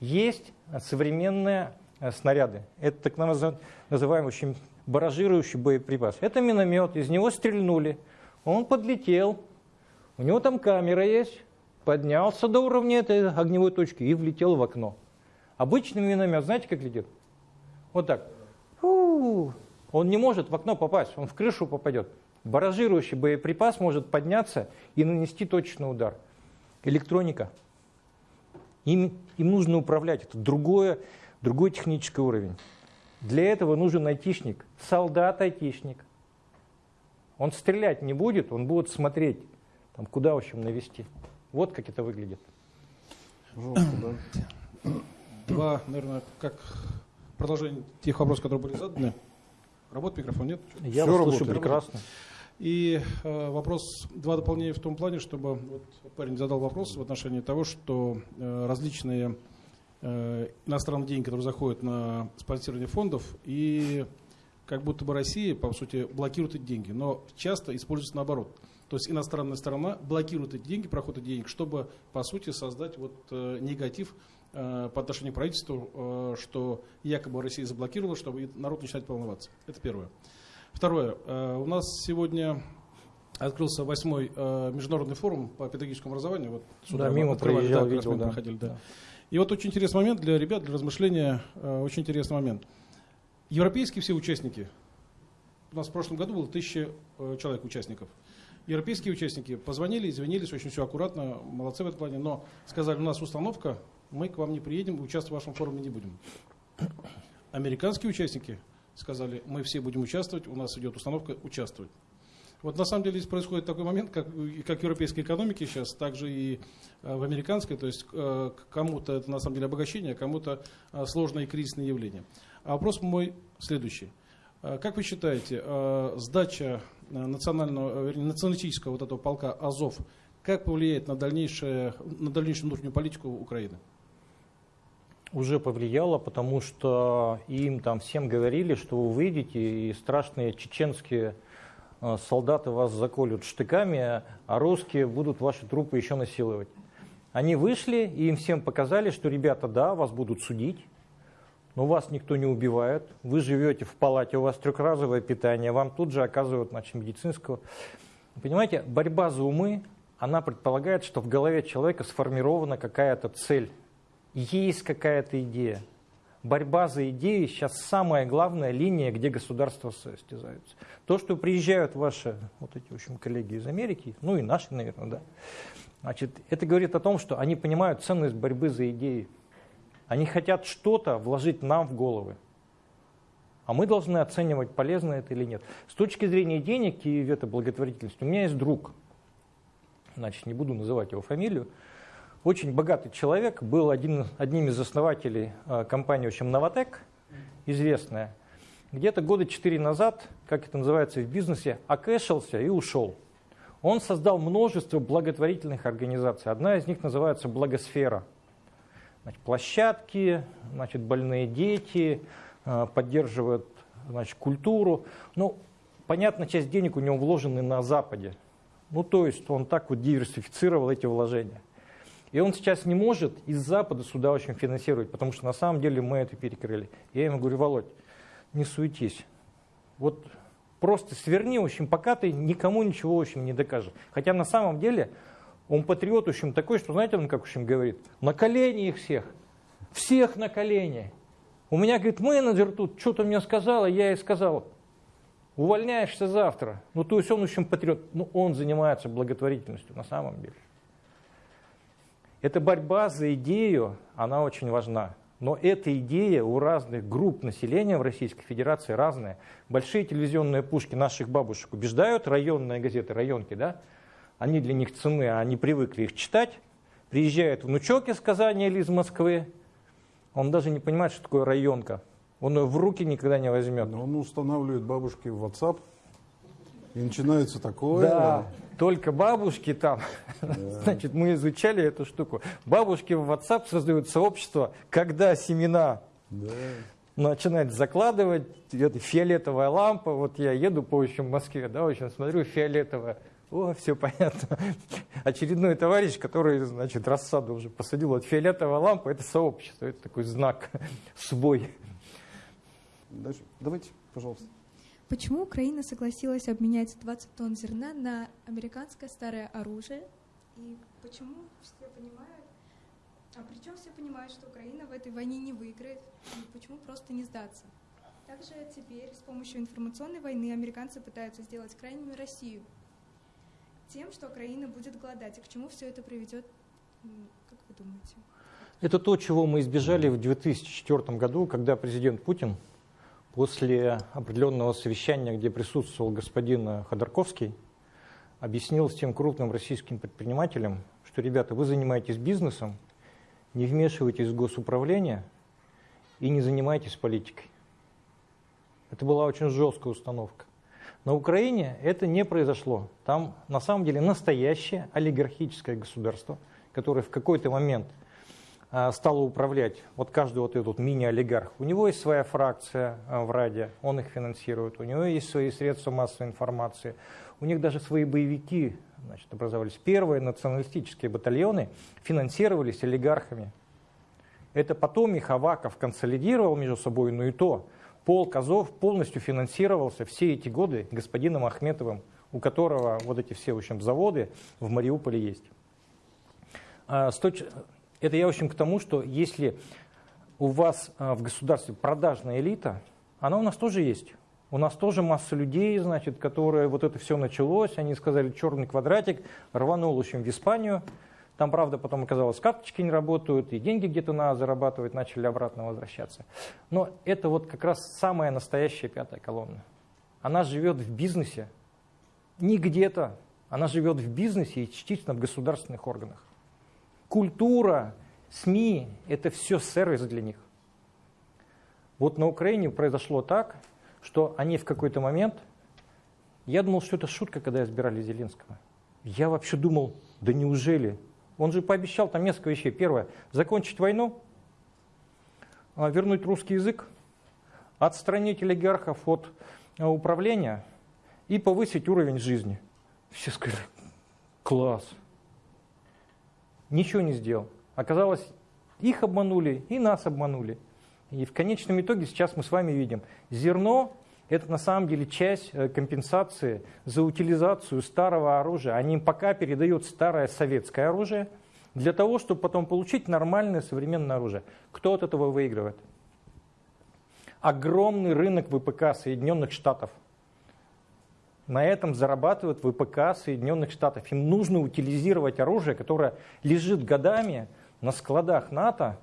Есть современные э, снаряды. Это так называемый очень баражирующий боеприпас. Это миномет, из него стрельнули. Он подлетел, у него там камера есть, поднялся до уровня этой огневой точки и влетел в окно. Обычный миномет, знаете, как летит? Вот так. Фу. Он не может в окно попасть, он в крышу попадет. Баражирующий боеприпас может подняться и нанести точный удар электроника. Им, им нужно управлять. Это другое, другой технический уровень. Для этого нужен айтишник, солдат-айтишник. Он стрелять не будет, он будет смотреть, там, куда, в общем, навести. Вот как это выглядит. Два, наверное, как продолжение тех вопросов, которые были заданы. Работает микрофон, нет? Я Все вас слышу прекрасно. И э, вопрос, два дополнения в том плане, чтобы вот парень задал вопрос в отношении того, что э, различные э, иностранные деньги, которые заходят на спонсирование фондов, и как будто бы Россия, по сути, блокирует эти деньги, но часто используется наоборот. То есть иностранная сторона блокирует эти деньги, проход этих денег, чтобы, по сути, создать вот, э, негатив э, по отношению к правительству, э, что якобы Россия заблокировала, чтобы народ начинает волноваться. Это первое. Второе. Э, у нас сегодня открылся восьмой э, международный форум по педагогическому образованию. Вот Да, мимо проезжал, да, как раз видел, да. проходили, да. И вот очень интересный момент для ребят, для размышления, э, очень интересный момент. Европейские все участники, у нас в прошлом году было тысяча человек участников. Европейские участники позвонили, извинились, очень все аккуратно, молодцы в этом плане, но сказали, у нас установка, мы к вам не приедем, участвовать в вашем форуме не будем. Американские участники сказали, мы все будем участвовать, у нас идет установка участвовать. Вот на самом деле здесь происходит такой момент, как, как в европейской экономике сейчас, так же и э, в американской, то есть э, кому-то это на самом деле обогащение, а кому-то э, сложное и кризисное явление. А вопрос мой следующий. Как вы считаете, сдача национального, вернее, националистического вот этого полка Азов, как повлияет на, дальнейшее, на дальнейшую внутреннюю политику Украины? Уже повлияло, потому что им там всем говорили, что вы выйдете и страшные чеченские э, солдаты вас заколют штыками, а русские будут ваши трупы еще насиловать. Они вышли и им всем показали, что ребята, да, вас будут судить, но вас никто не убивает, вы живете в палате, у вас трехразовое питание, вам тут же оказывают значит, медицинского. Понимаете, борьба за умы, она предполагает, что в голове человека сформирована какая-то цель, есть какая-то идея. Борьба за идеи сейчас самая главная линия, где государства состязаются. То, что приезжают ваши вот эти, в общем, коллеги из Америки, ну и наши, наверное, да, значит, это говорит о том, что они понимают ценность борьбы за идеи. Они хотят что-то вложить нам в головы. А мы должны оценивать, полезно это или нет. С точки зрения денег и это благотворительности, у меня есть друг, значит, не буду называть его фамилию, очень богатый человек, был один, одним из основателей э, компании, в общем, Новотек, известная. Где-то года четыре назад, как это называется в бизнесе, окэшился и ушел. Он создал множество благотворительных организаций. Одна из них называется «Благосфера». Значит, площадки, значит, больные дети, э, поддерживают значит, культуру. Ну, понятно, часть денег у него вложены на Западе. Ну, то есть он так вот диверсифицировал эти вложения. И он сейчас не может из Запада сюда очень финансировать, потому что на самом деле мы это перекрыли. Я ему говорю, Володь, не суетись. Вот просто сверни, в общем, пока ты никому ничего, в общем, не докажешь. Хотя на самом деле он патриот, в общем, такой, что, знаете, он как, в общем, говорит, на колени их всех, всех на колени. У меня, говорит, менеджер тут что-то мне сказала, я ей сказал, увольняешься завтра. Ну, то есть он, в общем, патриот. Ну, он занимается благотворительностью на самом деле. Эта борьба за идею, она очень важна. Но эта идея у разных групп населения в Российской Федерации разная. Большие телевизионные пушки наших бабушек убеждают, районные газеты, районки, да? Они для них цены, они привыкли их читать. Приезжает внучок из Казани или из Москвы, он даже не понимает, что такое районка. Он ее в руки никогда не возьмет. Но он устанавливает бабушки в WhatsApp, и начинается такое. Да, только бабушки там. Значит, мы изучали эту штуку. Бабушки в WhatsApp создают сообщество, когда семена Да. начинают закладывать, это фиолетовая лампа, вот я еду по общем Москве, да, в общем, смотрю, фиолетовая, о, все понятно. Очередной товарищ, который, значит, рассаду уже посадил, вот фиолетовая лампа, это сообщество, это такой знак, свой. Дальше. Давайте, пожалуйста. Почему Украина согласилась обменять 20 тонн зерна на американское старое оружие? И почему все понимают, а причем все понимают, что Украина в этой войне не выиграет, и почему просто не сдаться? Также теперь с помощью информационной войны американцы пытаются сделать крайними Россию тем, что Украина будет голодать. И к чему все это приведет, как вы думаете? Это то, чего мы избежали в 2004 году, когда президент Путин после определенного совещания, где присутствовал господин Ходорковский, объяснил всем крупным российским предпринимателям, что, ребята, вы занимаетесь бизнесом, не вмешивайтесь в госуправление и не занимайтесь политикой. Это была очень жесткая установка. На Украине это не произошло. Там на самом деле настоящее олигархическое государство, которое в какой-то момент а, стала управлять вот каждый вот этот мини-олигарх. У него есть своя фракция а, в Раде, он их финансирует, у него есть свои средства массовой информации, у них даже свои боевики значит, образовались. Первые националистические батальоны финансировались олигархами. Это потом их Аваков консолидировал между собой, но и то. Полк Азов полностью финансировался все эти годы господином Ахметовым, у которого вот эти все в общем, заводы в Мариуполе есть. А, это я, в общем, к тому, что если у вас а, в государстве продажная элита, она у нас тоже есть. У нас тоже масса людей, значит, которые вот это все началось, они сказали черный квадратик, рванул, в общем, в Испанию. Там, правда, потом оказалось, карточки не работают, и деньги где-то надо зарабатывать, начали обратно возвращаться. Но это вот как раз самая настоящая пятая колонна. Она живет в бизнесе, не где-то, она живет в бизнесе и частично в государственных органах. Культура, СМИ – это все сервис для них. Вот на Украине произошло так, что они в какой-то момент, я думал, что это шутка, когда избирали Зеленского. Я вообще думал, да неужели? Он же пообещал там несколько вещей. Первое, закончить войну, а, вернуть русский язык, отстранить олигархов от а, управления и повысить уровень жизни. Все сказали, класс, ничего не сделал. Оказалось, их обманули и нас обманули. И в конечном итоге сейчас мы с вами видим, зерно – это на самом деле часть э, компенсации за утилизацию старого оружия. Они им пока передают старое советское оружие для того, чтобы потом получить нормальное современное оружие. Кто от этого выигрывает? Огромный рынок ВПК Соединенных Штатов – на этом зарабатывают ВПК Соединенных Штатов. Им нужно утилизировать оружие, которое лежит годами на складах НАТО.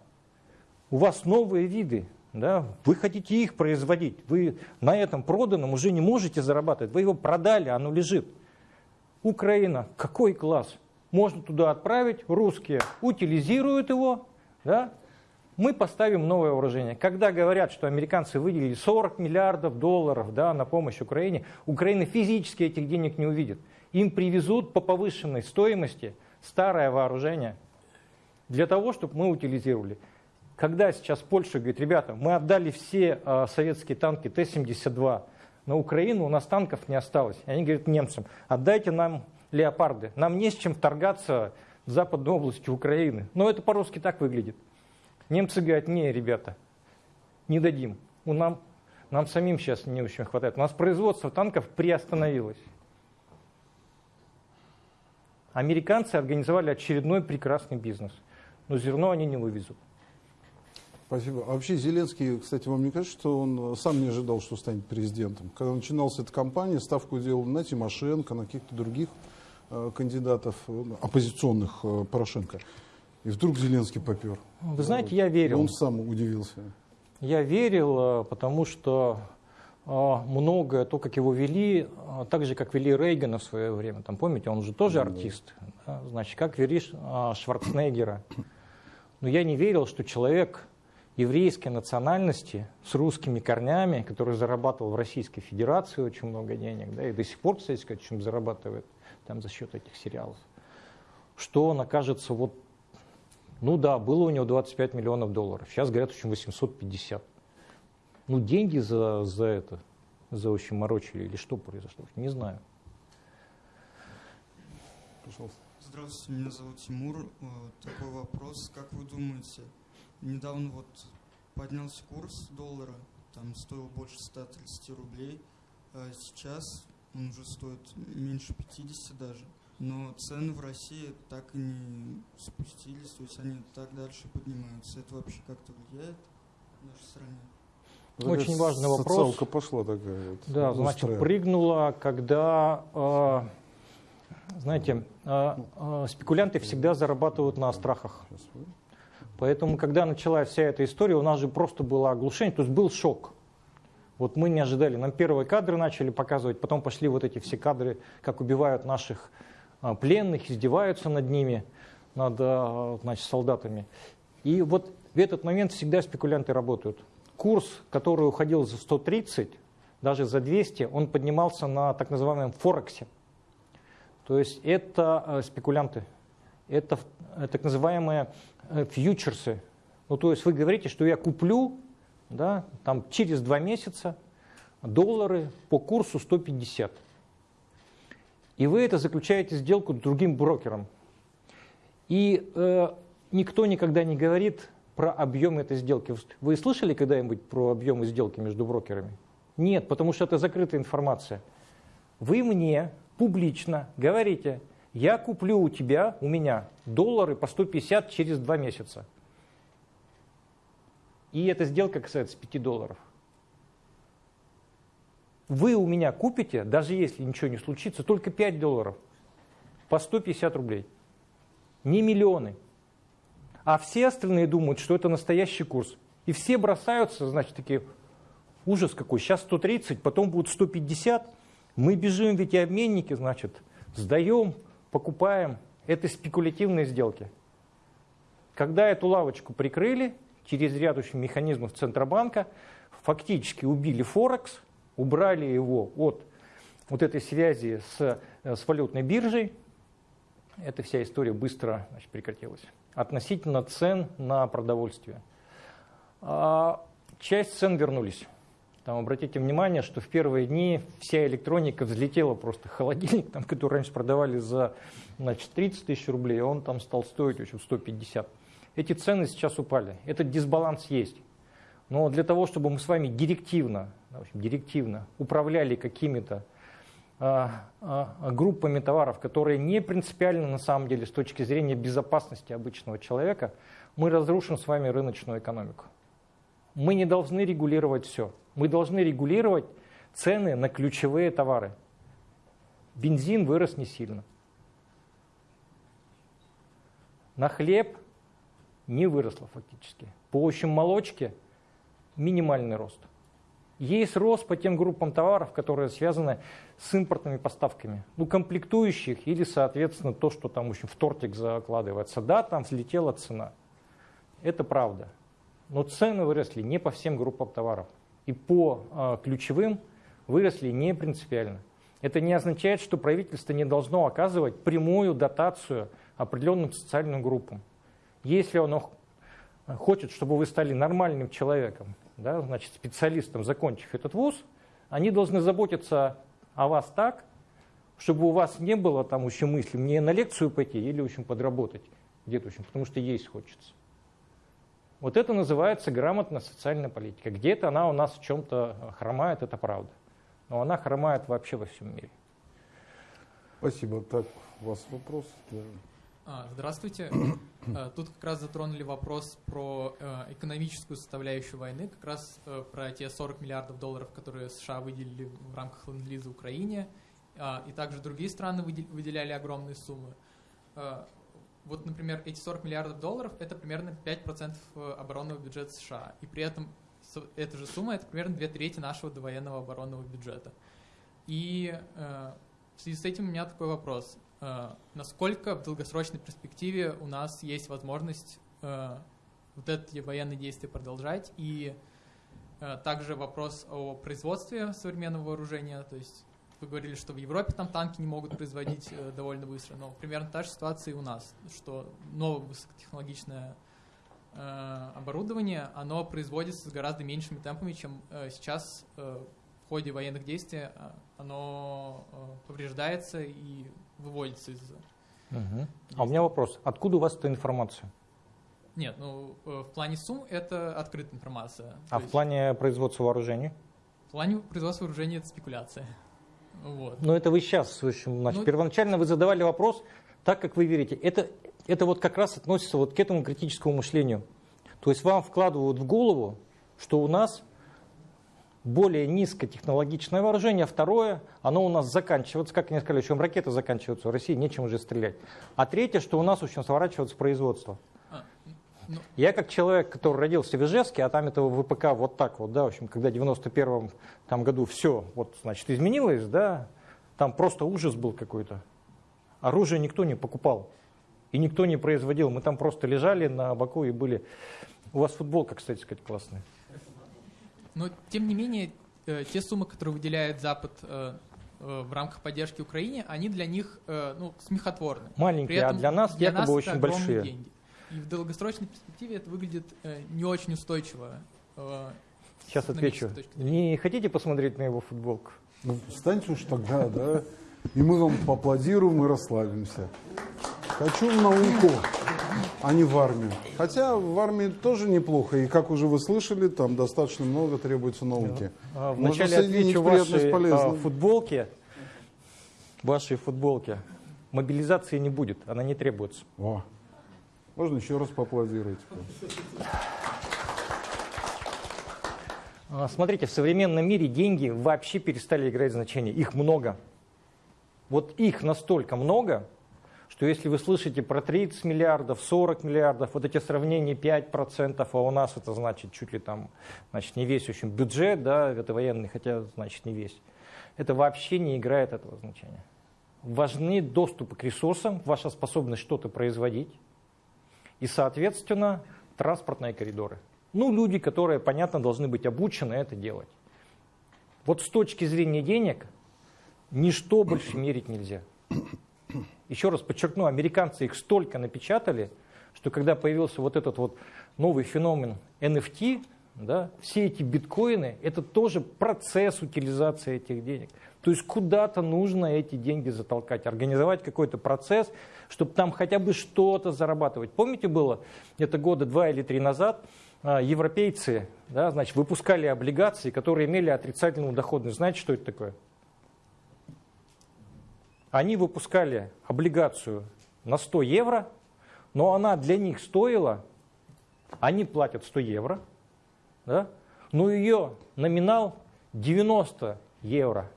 У вас новые виды, да? вы хотите их производить, вы на этом проданном уже не можете зарабатывать, вы его продали, оно лежит. Украина, какой класс? Можно туда отправить, русские утилизируют его, да? Мы поставим новое вооружение. Когда говорят, что американцы выделили 40 миллиардов долларов да, на помощь Украине, Украина физически этих денег не увидит. Им привезут по повышенной стоимости старое вооружение для того, чтобы мы утилизировали. Когда сейчас Польша говорит, ребята, мы отдали все э, советские танки Т-72 на Украину, у нас танков не осталось. И они говорят немцам, отдайте нам леопарды, нам не с чем вторгаться в западную область Украины. Но это по-русски так выглядит. Немцы говорят, не, ребята, не дадим. У нам, нам самим сейчас не очень хватает. У нас производство танков приостановилось. Американцы организовали очередной прекрасный бизнес. Но зерно они не вывезут. Спасибо. А вообще Зеленский, кстати, вам не кажется, что он сам не ожидал, что станет президентом? Когда начиналась эта кампания, ставку делал на Тимошенко, на каких-то других э, кандидатов, э, оппозиционных э, Порошенко. И вдруг Зеленский попер. Вы знаете, я верил. Он сам удивился. Я верил, э, потому что э, многое, то, как его вели, э, так же, как вели Рейгана в свое время. Там, помните, он же тоже артист. Да? Значит, как вели Шварценеггера. Но я не верил, что человек еврейской национальности с русскими корнями, который зарабатывал в Российской Федерации очень много денег, да, и до сих пор, кстати сказать, чем зарабатывает там за счет этих сериалов, что он окажется вот ну да, было у него 25 миллионов долларов. Сейчас говорят, в общем, 850. Ну, деньги за, за это, за очень морочили или что произошло, не знаю. Пожалуйста. Здравствуйте, меня зовут Тимур. Такой вопрос. Как вы думаете, недавно вот поднялся курс доллара, там стоил больше 130 рублей, а сейчас он уже стоит меньше 50 даже но цены в России так и не спустились, то есть они так дальше поднимаются. Это вообще как-то влияет в нашей стране? Очень важный вопрос. Социалка пошла такая. Вот, да, значит, прыгнула, когда, э, знаете, э, э, спекулянты всегда зарабатывают на страхах. Поэтому, когда началась вся эта история, у нас же просто было оглушение, то есть был шок. Вот мы не ожидали. Нам первые кадры начали показывать, потом пошли вот эти все кадры, как убивают наших пленных, издеваются над ними, над а, значит, солдатами. И вот в этот момент всегда спекулянты работают. Курс, который уходил за 130, даже за 200, он поднимался на так называемом Форексе. То есть это а, спекулянты, это так называемые э, фьючерсы. Ну, то есть вы говорите, что я куплю да, там, через два месяца доллары по курсу 150. И вы это заключаете сделку с другим брокером. И э, никто никогда не говорит про объем этой сделки. Вы слышали когда-нибудь про объемы сделки между брокерами? Нет, потому что это закрытая информация. Вы мне публично говорите, я куплю у тебя, у меня, доллары по 150 через два месяца. И эта сделка касается 5 долларов. Вы у меня купите, даже если ничего не случится, только 5 долларов по 150 рублей. Не миллионы. А все остальные думают, что это настоящий курс. И все бросаются, значит, такие, ужас какой, сейчас 130, потом будет 150. Мы бежим, ведь и обменники, значит, сдаем, покупаем. Это спекулятивные сделки. Когда эту лавочку прикрыли, через ряд механизмов Центробанка фактически убили Форекс, убрали его от вот этой связи с, с валютной биржей. Эта вся история быстро значит, прекратилась. Относительно цен на продовольствие. А, часть цен вернулись. Там обратите внимание, что в первые дни вся электроника взлетела просто. Холодильник, там, который раньше продавали за значит, 30 тысяч рублей, он там стал стоить общем, 150 эти цены сейчас упали. Этот дисбаланс есть. Но для того, чтобы мы с вами директивно, в общем, директивно управляли какими-то а, а, группами товаров, которые не принципиальны на самом деле с точки зрения безопасности обычного человека, мы разрушим с вами рыночную экономику. Мы не должны регулировать все. Мы должны регулировать цены на ключевые товары. Бензин вырос не сильно. На хлеб не выросла фактически. По общем молочке минимальный рост. Есть рост по тем группам товаров, которые связаны с импортными поставками. Ну, комплектующих или, соответственно, то, что там в, в тортик закладывается. Да, там взлетела цена. Это правда. Но цены выросли не по всем группам товаров. И по э, ключевым выросли не принципиально. Это не означает, что правительство не должно оказывать прямую дотацию определенным социальным группам. Если оно хочет, чтобы вы стали нормальным человеком, да, значит, специалистом, закончив этот вуз, они должны заботиться о вас так, чтобы у вас не было там еще мысли, мне на лекцию пойти или общем подработать где-то, общем, потому что есть хочется. Вот это называется грамотная социальная политика. Где-то она у нас в чем-то хромает, это правда. Но она хромает вообще во всем мире. Спасибо. Так, у вас вопрос? А, здравствуйте. А, тут как раз затронули вопрос про э, экономическую составляющую войны, как раз э, про те 40 миллиардов долларов, которые США выделили в рамках ленд-лиза Украине, а, и также другие страны выделяли огромные суммы. Вот, например, эти 40 миллиардов долларов – это примерно 5% э, оборонного бюджета США, и при этом эта же сумма – это примерно две трети нашего довоенного оборонного бюджета. И в связи с этим у меня такой вопрос. Э, насколько в долгосрочной перспективе у нас есть возможность э, вот эти военные действия продолжать. И э, также вопрос о производстве современного вооружения. То есть вы говорили, что в Европе там танки не могут производить довольно быстро, но примерно та же ситуация и у нас, что новое высокотехнологичное оборудование, оно производится с гораздо меньшими темпами, чем сейчас в ходе военных действий оно повреждается и выводится из... Угу. А у меня вопрос. Откуда у вас эта информация? Нет, ну э, в плане сумм это открытая информация. А в плане производства вооружений? В плане производства вооружений это спекуляция. Вот. Но это вы сейчас, в общем, значит, ну, первоначально вы задавали вопрос, так как вы верите. Это, это вот как раз относится вот к этому критическому мышлению. То есть вам вкладывают в голову, что у нас более низкотехнологичное вооружение, второе, оно у нас заканчивается, как они сказали, чем ракеты заканчиваются, в России нечем уже стрелять. А третье, что у нас очень сворачивается производство. А, ну... Я как человек, который родился в Ижевске, а там этого ВПК вот так вот, да, в общем, когда в 91 там году все, вот, значит, изменилось, да, там просто ужас был какой-то. Оружие никто не покупал. И никто не производил. Мы там просто лежали на боку и были... У вас футболка, кстати сказать, классная. Но, тем не менее, э, те суммы, которые выделяет Запад э, э, в рамках поддержки Украине, они для них ну, смехотворны. Маленькие, а для нас для якобы нас очень большие. Деньги. И в долгосрочной перспективе это выглядит не очень устойчиво. Сейчас отвечу. Не хотите посмотреть на его футболку? Ну, встаньте уж тогда, да. И мы вам поаплодируем и расслабимся. Хочу в науку, а не в армию. Хотя в армии тоже неплохо. И как уже вы слышали, там достаточно много требуется науки. А, Можно Вначале отвечу вашей а, футболке. Вашей футболке. Мобилизации не будет, она не требуется. О, можно еще раз поаплодировать. А, Смотрите, в современном мире деньги вообще перестали играть значение. Их много. Вот их настолько много, что если вы слышите про 30 миллиардов, 40 миллиардов, вот эти сравнения 5%, а у нас это значит чуть ли там, значит, не весь очень бюджет, да, это военный, хотя значит не весь. Это вообще не играет этого значения. Важны доступы к ресурсам, ваша способность что-то производить и, соответственно, транспортные коридоры. Ну, люди, которые, понятно, должны быть обучены это делать. Вот с точки зрения денег ничто больше мерить нельзя. Еще раз подчеркну, американцы их столько напечатали, что когда появился вот этот вот новый феномен NFT, да, все эти биткоины, это тоже процесс утилизации этих денег. То есть куда-то нужно эти деньги затолкать, организовать какой-то процесс, чтобы там хотя бы что-то зарабатывать. Помните было, это года два или три назад, а, европейцы да, значит, выпускали облигации, которые имели отрицательную доходность. Знаете, что это такое? Они выпускали облигацию на 100 евро, но она для них стоила, они платят 100 евро, да, но ее номинал 90 евро.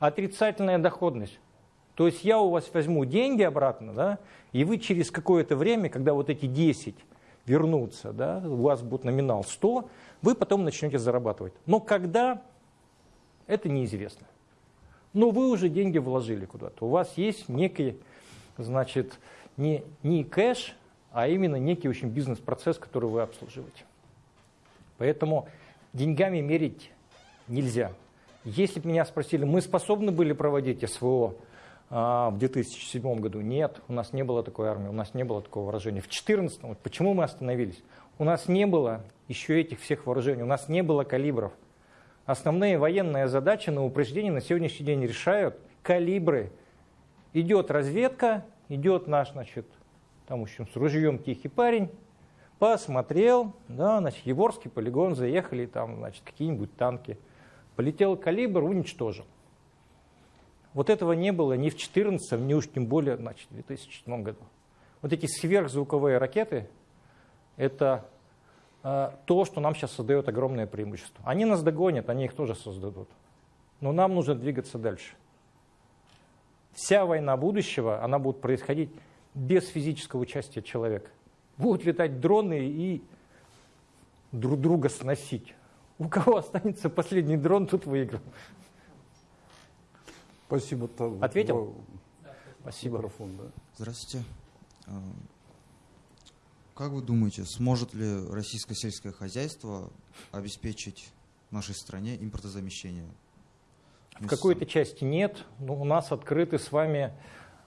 Отрицательная доходность. То есть я у вас возьму деньги обратно, да, и вы через какое-то время, когда вот эти 10 вернутся, да, у вас будет номинал 100, вы потом начнете зарабатывать. Но когда, это неизвестно. Но вы уже деньги вложили куда-то. У вас есть некий, значит, не, не кэш, а именно некий очень бизнес-процесс, который вы обслуживаете. Поэтому деньгами мерить нельзя. Если бы меня спросили, мы способны были проводить СВО а, в 2007 году? Нет, у нас не было такой армии, у нас не было такого вооружения. В 2014, вот почему мы остановились? У нас не было еще этих всех вооружений, у нас не было калибров. Основные военные задачи на упреждение на сегодняшний день решают калибры. Идет разведка, идет наш, значит, там, в общем, с ружьем тихий парень, посмотрел, да, значит, Еворский полигон, заехали, там, значит, какие-нибудь танки. Полетел калибр, уничтожил. Вот этого не было ни в 2014, ни уж тем более значит, в 2007 году. Вот эти сверхзвуковые ракеты – это то, что нам сейчас создает огромное преимущество. Они нас догонят, они их тоже создадут. Но нам нужно двигаться дальше. Вся война будущего, она будет происходить без физического участия человека. Будут летать дроны и друг друга сносить. У кого останется последний дрон, тут выиграл. Спасибо. Ответил? Спасибо. Микрофон, да. Здравствуйте. Как вы думаете, сможет ли российское сельское хозяйство обеспечить нашей стране импортозамещение? В какой-то части нет. Но у нас открыты с вами,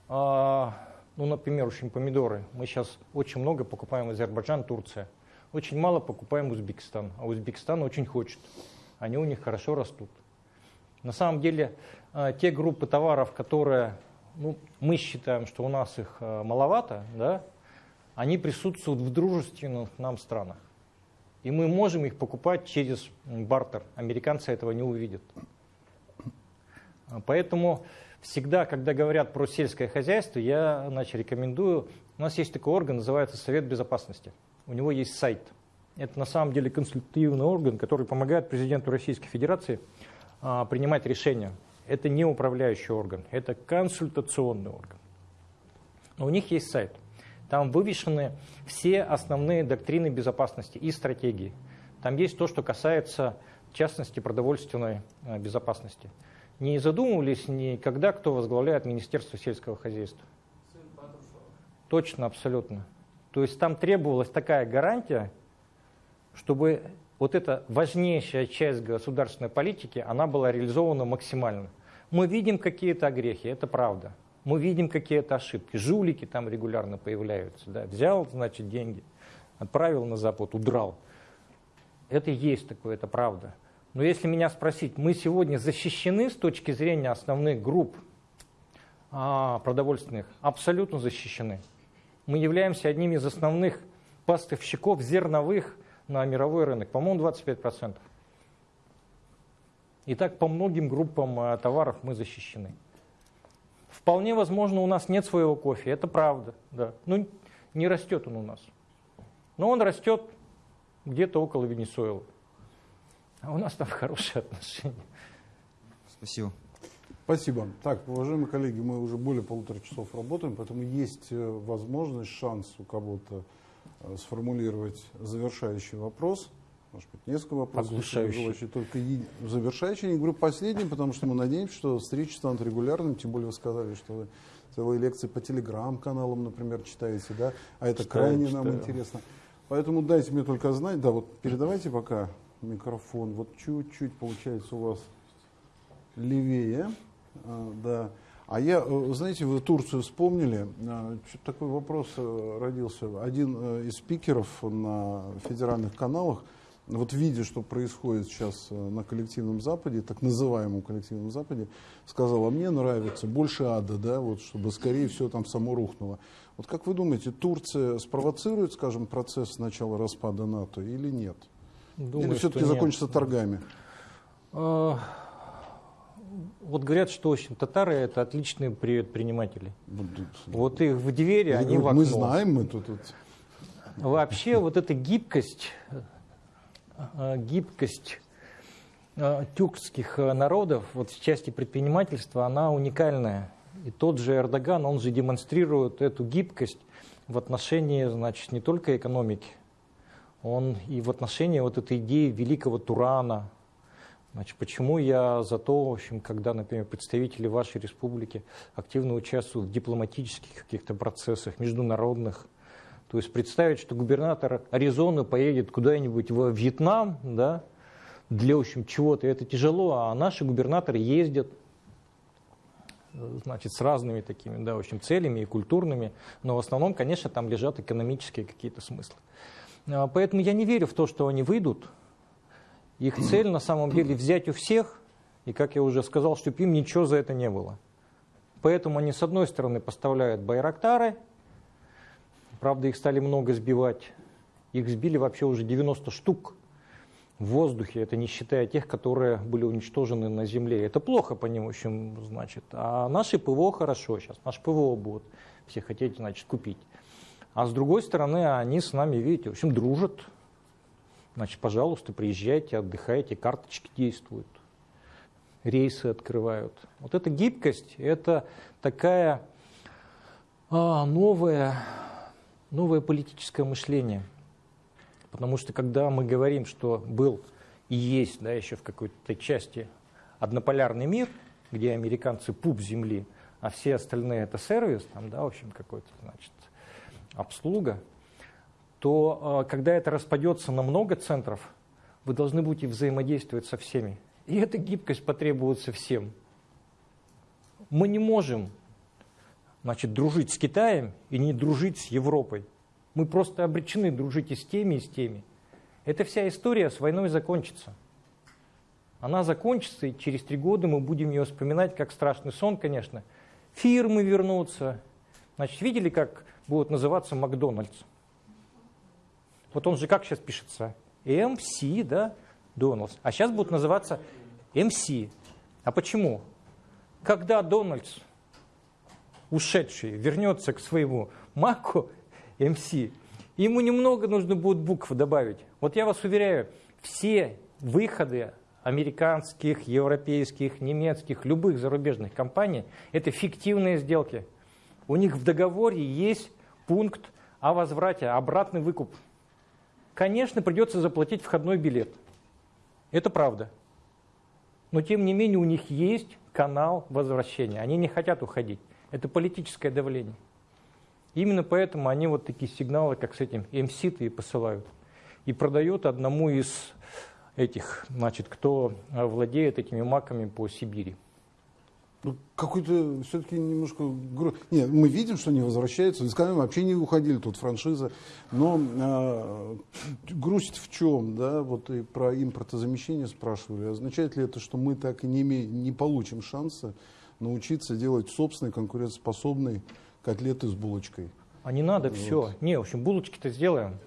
а, ну, например, очень помидоры. Мы сейчас очень много покупаем Азербайджан, Турция. Очень мало покупаем Узбекистан. А Узбекистан очень хочет. Они у них хорошо растут. На самом деле, а, те группы товаров, которые ну, мы считаем, что у нас их а, маловато, да, они присутствуют в дружественных нам странах. И мы можем их покупать через бартер. Американцы этого не увидят. Поэтому всегда, когда говорят про сельское хозяйство, я значит, рекомендую, у нас есть такой орган, называется Совет Безопасности. У него есть сайт. Это на самом деле консультативный орган, который помогает президенту Российской Федерации а, принимать решения. Это не управляющий орган, это консультационный орган. Но у них есть сайт. Там вывешены все основные доктрины безопасности и стратегии. Там есть то, что касается, в частности, продовольственной а, безопасности. Не задумывались никогда, кто возглавляет Министерство сельского хозяйства? Точно, абсолютно. То есть там требовалась такая гарантия, чтобы вот эта важнейшая часть государственной политики, она была реализована максимально. Мы видим какие-то огрехи, это правда. Мы видим какие-то ошибки. Жулики там регулярно появляются. Да? Взял, значит, деньги, отправил на Запад, удрал. Это есть такое, это правда. Но если меня спросить, мы сегодня защищены с точки зрения основных групп а, продовольственных? Абсолютно защищены. Мы являемся одним из основных поставщиков зерновых на мировой рынок. По-моему, 25%. И так по многим группам а, товаров мы защищены. Вполне возможно, у нас нет своего кофе, это правда. Да. Ну, не растет он у нас. Но он растет где-то около Венесуэлы. А у нас там хорошие отношения. Спасибо. Спасибо. Так, уважаемые коллеги, мы уже более полутора часов работаем, поэтому есть э, возможность, шанс у кого-то э, сформулировать завершающий вопрос. Может быть, несколько вопросов. Оглушающий. Только и завершающий. Не говорю последний, потому что мы надеемся, что встречи станут регулярными. Тем более вы сказали, что вы целые лекции по телеграм-каналам, например, читаете, да? А это читаю, крайне читаю. нам интересно. Поэтому дайте мне только знать, да, вот передавайте пока микрофон. Вот чуть-чуть получается у вас левее, а, да. А я, э, знаете, вы Турцию вспомнили, а, такой вопрос э, родился. Один э, из спикеров на федеральных каналах вот видя, что происходит сейчас э, на коллективном Западе, так называемом коллективном Западе, сказала, мне нравится больше ада, да, вот, чтобы скорее все там само рухнуло. Вот как вы думаете, Турция спровоцирует, скажем, процесс начала распада НАТО или нет? Думаю, или все-таки закончится торгами? А, вот говорят, что общем, татары это отличные предприниматели. Вот, их в двери, они в окно. Мы знаем, мы тут. Вообще вот эта гибкость гибкость э, тюркских э, народов вот в части предпринимательства, она уникальная. И тот же Эрдоган, он же демонстрирует эту гибкость в отношении, значит, не только экономики, он и в отношении вот этой идеи великого Турана. Значит, почему я за то, в общем, когда, например, представители вашей республики активно участвуют в дипломатических каких-то процессах, международных, то есть представить, что губернатор Аризоны поедет куда-нибудь в Вьетнам, да, для, в общем, чего-то, это тяжело, а наши губернаторы ездят, значит, с разными такими, да, в общем, целями и культурными, но в основном, конечно, там лежат экономические какие-то смыслы. А, поэтому я не верю в то, что они выйдут. Их цель на самом деле взять у всех, и, как я уже сказал, чтобы им ничего за это не было. Поэтому они, с одной стороны, поставляют байрактары, Правда, их стали много сбивать. Их сбили вообще уже 90 штук в воздухе, это не считая тех, которые были уничтожены на земле. Это плохо по ним, в общем, значит. А наши ПВО хорошо сейчас, наш ПВО будут все хотеть, значит, купить. А с другой стороны, они с нами, видите, в общем, дружат. Значит, пожалуйста, приезжайте, отдыхайте, карточки действуют, рейсы открывают. Вот эта гибкость, это такая а, новая новое политическое мышление. Потому что когда мы говорим, что был и есть да, еще в какой-то части однополярный мир, где американцы пуп земли, а все остальные это сервис, там, да, в общем, какой-то, значит, обслуга, то э, когда это распадется на много центров, вы должны будете взаимодействовать со всеми. И эта гибкость потребуется всем. Мы не можем значит, дружить с Китаем и не дружить с Европой. Мы просто обречены дружить и с теми, и с теми. Эта вся история с войной закончится. Она закончится, и через три года мы будем ее вспоминать как страшный сон, конечно. Фирмы вернутся. Значит, видели, как будет называться Макдональдс? Вот он же как сейчас пишется? МС, да, Дональдс. А сейчас будет называться МС. А почему? Когда Дональдс ушедший вернется к своему маку МС, ему немного нужно будет букв добавить. Вот я вас уверяю, все выходы американских, европейских, немецких, любых зарубежных компаний – это фиктивные сделки. У них в договоре есть пункт о возврате, обратный выкуп. Конечно, придется заплатить входной билет. Это правда. Но тем не менее у них есть канал возвращения. Они не хотят уходить. Это политическое давление. Именно поэтому они вот такие сигналы, как с этим МСИТ и посылают. И продают одному из этих, значит, кто владеет этими маками по Сибири. Ну, какой-то все-таки немножко... Нет, мы видим, что они возвращаются. Из Канады вообще не уходили, тут франшиза. Но а, грусть в чем, да? Вот и про импортозамещение спрашивали. Означает ли это, что мы так и не, име- не получим шанса научиться делать собственные конкурентоспособные котлеты с булочкой? А не надо Вот. все. Не, в общем, булочки-то сделаем.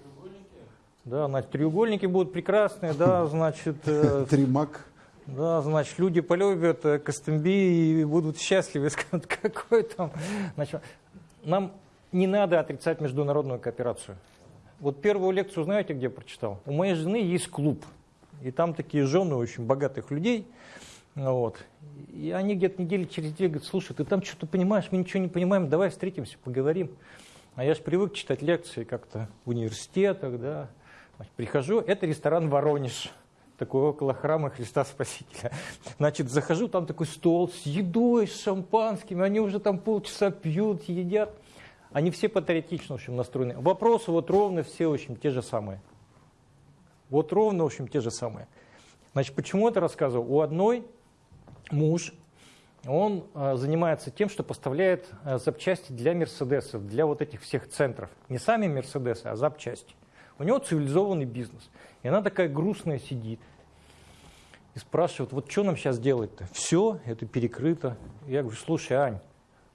Да, значит, треугольники будут прекрасные, да, значит... э, Тримак. Да, значит, люди полюбят э, Костомби и будут счастливы. Скажут, какой там... Значит, нам не надо отрицать международную кооперацию. Вот первую лекцию знаете, где прочитал? У моей жены есть клуб. И там такие жены очень богатых людей. Вот. И они где-то недели через две говорят, слушай, ты там что-то понимаешь, мы ничего не понимаем, давай встретимся, поговорим. А я же привык читать лекции как-то в университетах, да. Прихожу, это ресторан «Воронеж», такой около храма Христа Спасителя. Значит, захожу, там такой стол с едой, с шампанским, они уже там полчаса пьют, едят. Они все патриотично, в общем, настроены. Вопросы вот ровно все, в общем, те же самые. Вот ровно, в общем, те же самые. Значит, почему это рассказывал? У одной муж, он э, занимается тем, что поставляет э, запчасти для Мерседесов, для вот этих всех центров. Не сами Мерседесы, а запчасти. У него цивилизованный бизнес. И она такая грустная сидит и спрашивает, вот что нам сейчас делать-то? Все, это перекрыто. Я говорю, слушай, Ань,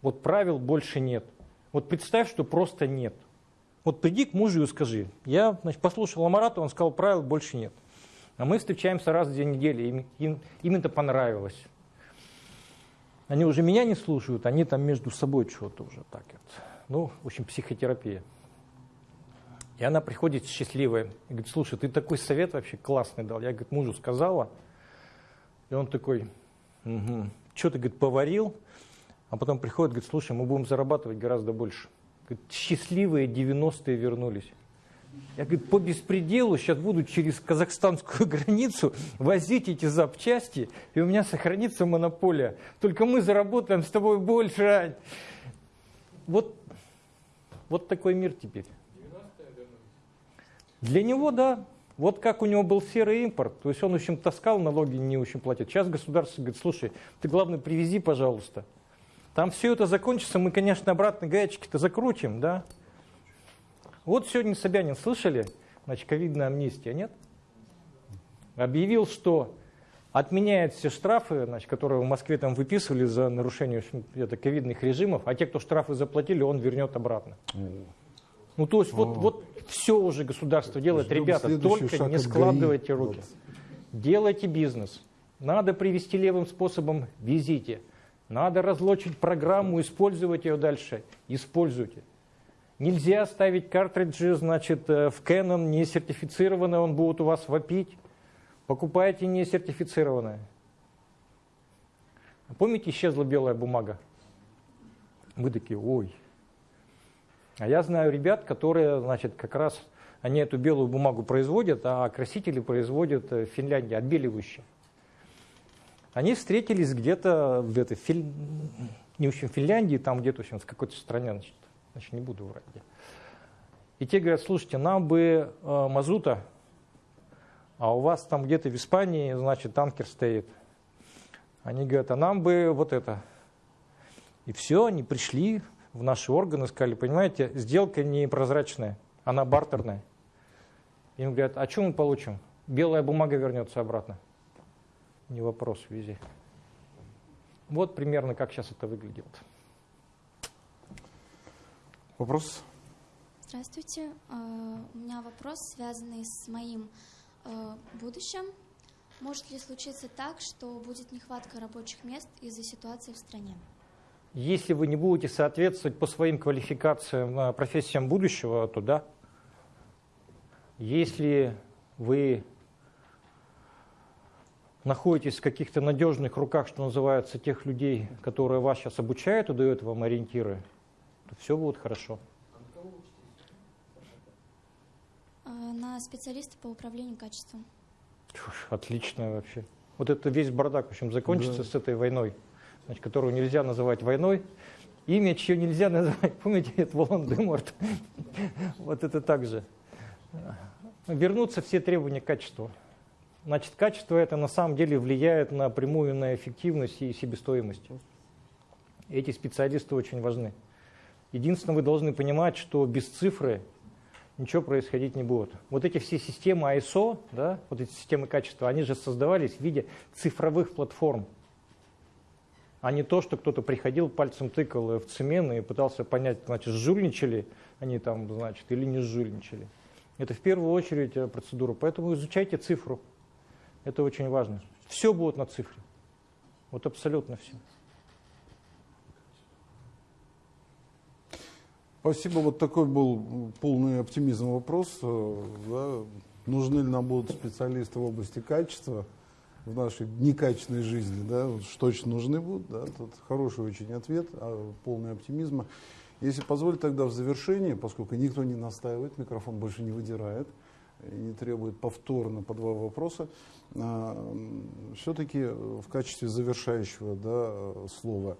вот правил больше нет. Вот представь, что просто нет. Вот приди к мужу и скажи. Я значит, послушал Амарата, он сказал, правил больше нет. А мы встречаемся раз в две недели, им, им, им это понравилось. Они уже меня не слушают, они там между собой что-то уже так вот. Ну, в общем, психотерапия. И она приходит счастливая и говорит, слушай, ты такой совет вообще классный дал. Я, говорит, мужу сказала. И он такой, угу. что ты, говорит, поварил? А потом приходит, говорит, слушай, мы будем зарабатывать гораздо больше. Говорит, счастливые 90-е вернулись. Я, говорит, по беспределу сейчас буду через казахстанскую границу возить эти запчасти, и у меня сохранится монополия. Только мы заработаем с тобой больше. Ань». Вот, вот такой мир теперь. Для него, да. Вот как у него был серый импорт, то есть он, в общем, таскал, налоги не очень платит. Сейчас государство говорит, слушай, ты, главное, привези, пожалуйста. Там все это закончится, мы, конечно, обратно гаечки-то закрутим, да. Вот сегодня Собянин, слышали? Значит, ковидная амнистия, нет? Объявил, что отменяет все штрафы, значит, которые в Москве там выписывали за нарушение это, ковидных режимов, а те, кто штрафы заплатили, он вернет обратно. Ну, то есть вот, вот все уже государство делает. Ждем Ребята, только не складывайте ГАИ. руки. Делайте бизнес. Надо привести левым способом, везите. Надо разлочить программу, использовать ее дальше. Используйте. Нельзя ставить картриджи, значит, э, в Canon не сертифицированные, он будет у вас вопить. Покупайте не сертифицированное. Помните, исчезла белая бумага? Мы такие, ой. А я знаю ребят, которые, значит, как раз они эту белую бумагу производят, а красители производят э, в Финляндии, отбеливающие. Они встретились где-то в этой, Фин- не в Финляндии, там где-то в, общем, в какой-то стране, значит, значит, не буду врать. И те говорят, слушайте, нам бы э, мазута, а у вас там где-то в Испании, значит, танкер стоит. Они говорят, а нам бы вот это. И все, они пришли в наши органы, сказали, понимаете, сделка непрозрачная, она бартерная. Им говорят, а что мы получим? Белая бумага вернется обратно. Не вопрос, вези. Вот примерно как сейчас это выглядит. Вопрос? Здравствуйте. А, У меня вопрос, связанный с моим э, будущим. Может ли случиться так, что будет нехватка рабочих мест из-за ситуации в стране? Если вы не будете соответствовать по своим квалификациям э, профессиям будущего, то да. Если вы находитесь в каких-то надежных руках, что называется, тех людей, которые вас сейчас обучают и дают вам ориентиры, все будет хорошо. А, На специалиста по управлению качеством. Отлично вообще. Вот это весь бардак, в общем, закончится Да. с этой войной, значит, которую нельзя называть войной. Имя, чье нельзя называть, помните, это Волан-де-Морт. Вот это так же. Вернутся все требования к качеству. Значит, качество это на самом деле влияет напрямую на эффективность и себестоимость. Эти специалисты очень важны. Единственное, вы должны понимать, что без цифры ничего происходить не будет. Вот эти все системы ISO, да, вот эти системы качества, они же создавались в виде цифровых платформ, а не то, что кто-то приходил, пальцем тыкал в цемент и пытался понять, значит, жульничали они там, значит, или не жульничали. Это в первую очередь э, процедура. Поэтому изучайте цифру. Это очень важно. Все будет на цифре. Вот абсолютно все. Спасибо. Вот такой был полный оптимизм вопрос. Э, да. Нужны ли нам будут специалисты в области качества? в нашей некачественной жизни, да, что точно нужны будут, да, тут хороший очень ответ, а, полный оптимизма. Если позволить тогда в завершении, поскольку никто не настаивает, микрофон больше не выдирает, и не требует повторно по два вопроса, а, все-таки в качестве завершающего да, слова, а,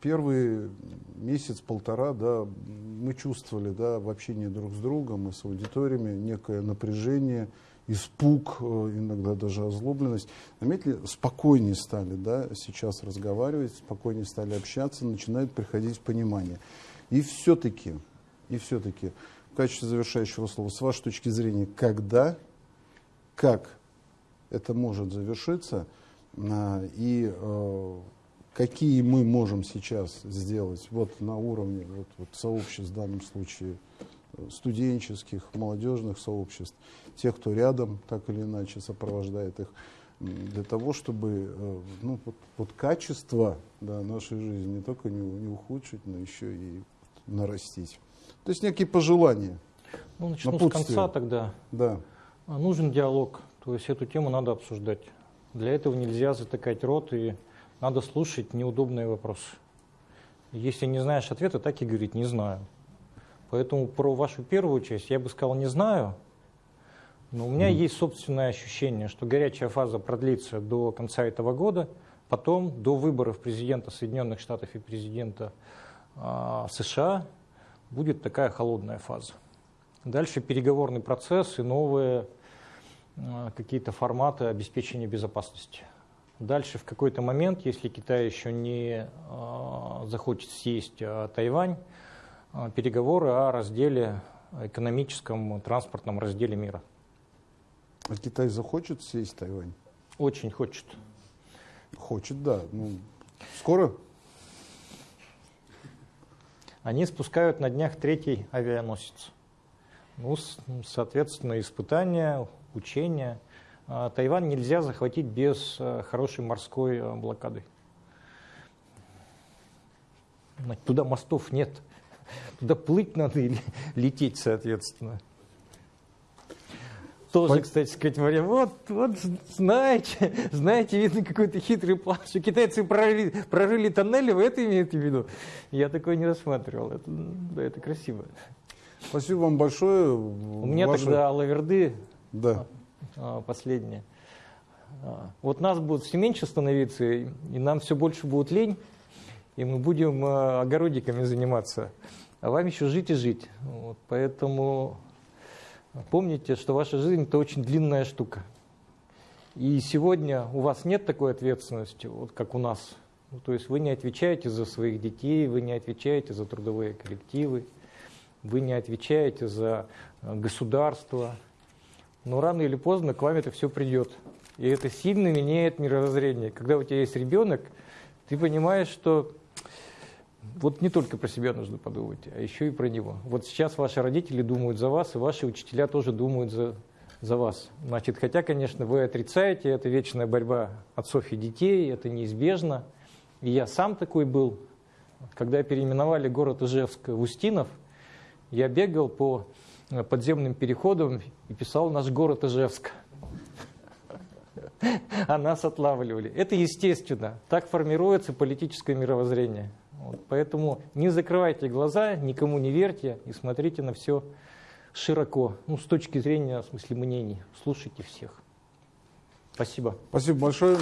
первый месяц-полтора да, мы чувствовали да, в общении друг с другом и с аудиториями некое напряжение, испуг, э, иногда даже озлобленность. Заметили, спокойнее стали да, сейчас разговаривать, спокойнее стали общаться, начинает приходить понимание. И все-таки, и все-таки, в качестве завершающего слова, с вашей точки зрения, когда, как это может завершиться, а, и э, какие мы можем сейчас сделать вот на уровне вот, вот сообществ, в данном случае студенческих, молодежных сообществ, тех, кто рядом так или иначе сопровождает их, для того, чтобы э, ну, вот, вот качество да, нашей жизни не только не, не ухудшить, но еще и нарастить. То есть некие пожелания. Ну, начну с конца тогда. Да. А, нужен диалог, то есть эту тему надо обсуждать. Для этого нельзя затыкать рот и надо слушать неудобные вопросы. Если не знаешь ответа, так и говорить «не знаю». Поэтому про вашу первую часть я бы сказал «не знаю», но у меня mm. есть собственное ощущение, что горячая фаза продлится до конца этого года, потом до выборов президента Соединенных Штатов и президента э, США будет такая холодная фаза. Дальше переговорный процесс и новые э, какие-то форматы обеспечения безопасности. Дальше в какой-то момент, если Китай еще не э, захочет съесть э, Тайвань, э, переговоры о разделе экономическом, транспортном разделе мира. А Китай захочет сесть Тайвань? Очень хочет. Хочет, да. Ну, скоро? Они спускают на днях третий авианосец. Ну, соответственно, испытания, учения. А Тайвань нельзя захватить без э, хорошей морской э, блокады. Туда мостов нет. Туда плыть надо или лететь, соответственно тоже, кстати сказать, говоря, вот, вот знаете, знаете, видно какой-то хитрый план, что китайцы прорыли, прорыли тоннели, вы это имеете в виду? Я такое не рассматривал, это, да, это красиво. Спасибо вам большое. У меня Ваши... тогда лаверды да. А, последнее. А, вот нас будет все меньше становиться, и нам все больше будет лень, и мы будем а, огородиками заниматься. А вам еще жить и жить. Вот, поэтому Помните, что ваша жизнь – это очень длинная штука. И сегодня у вас нет такой ответственности, вот как у нас. Ну, то есть вы не отвечаете за своих детей, вы не отвечаете за трудовые коллективы, вы не отвечаете за государство. Но рано или поздно к вам это все придет. И это сильно меняет мировоззрение. Когда у тебя есть ребенок, ты понимаешь, что вот не только про себя нужно подумать, а еще и про него. Вот сейчас ваши родители думают за вас, и ваши учителя тоже думают за, за вас. Значит, хотя, конечно, вы отрицаете, это вечная борьба отцов и детей, это неизбежно. И я сам такой был. Когда переименовали город Ижевск в Устинов, я бегал по подземным переходам и писал «Наш город Ижевск». А нас отлавливали. Это естественно. Так формируется политическое мировоззрение. Вот, поэтому не закрывайте глаза, никому не верьте и смотрите на все широко, ну, с точки зрения, в смысле, мнений. Слушайте всех. Спасибо. Спасибо большое.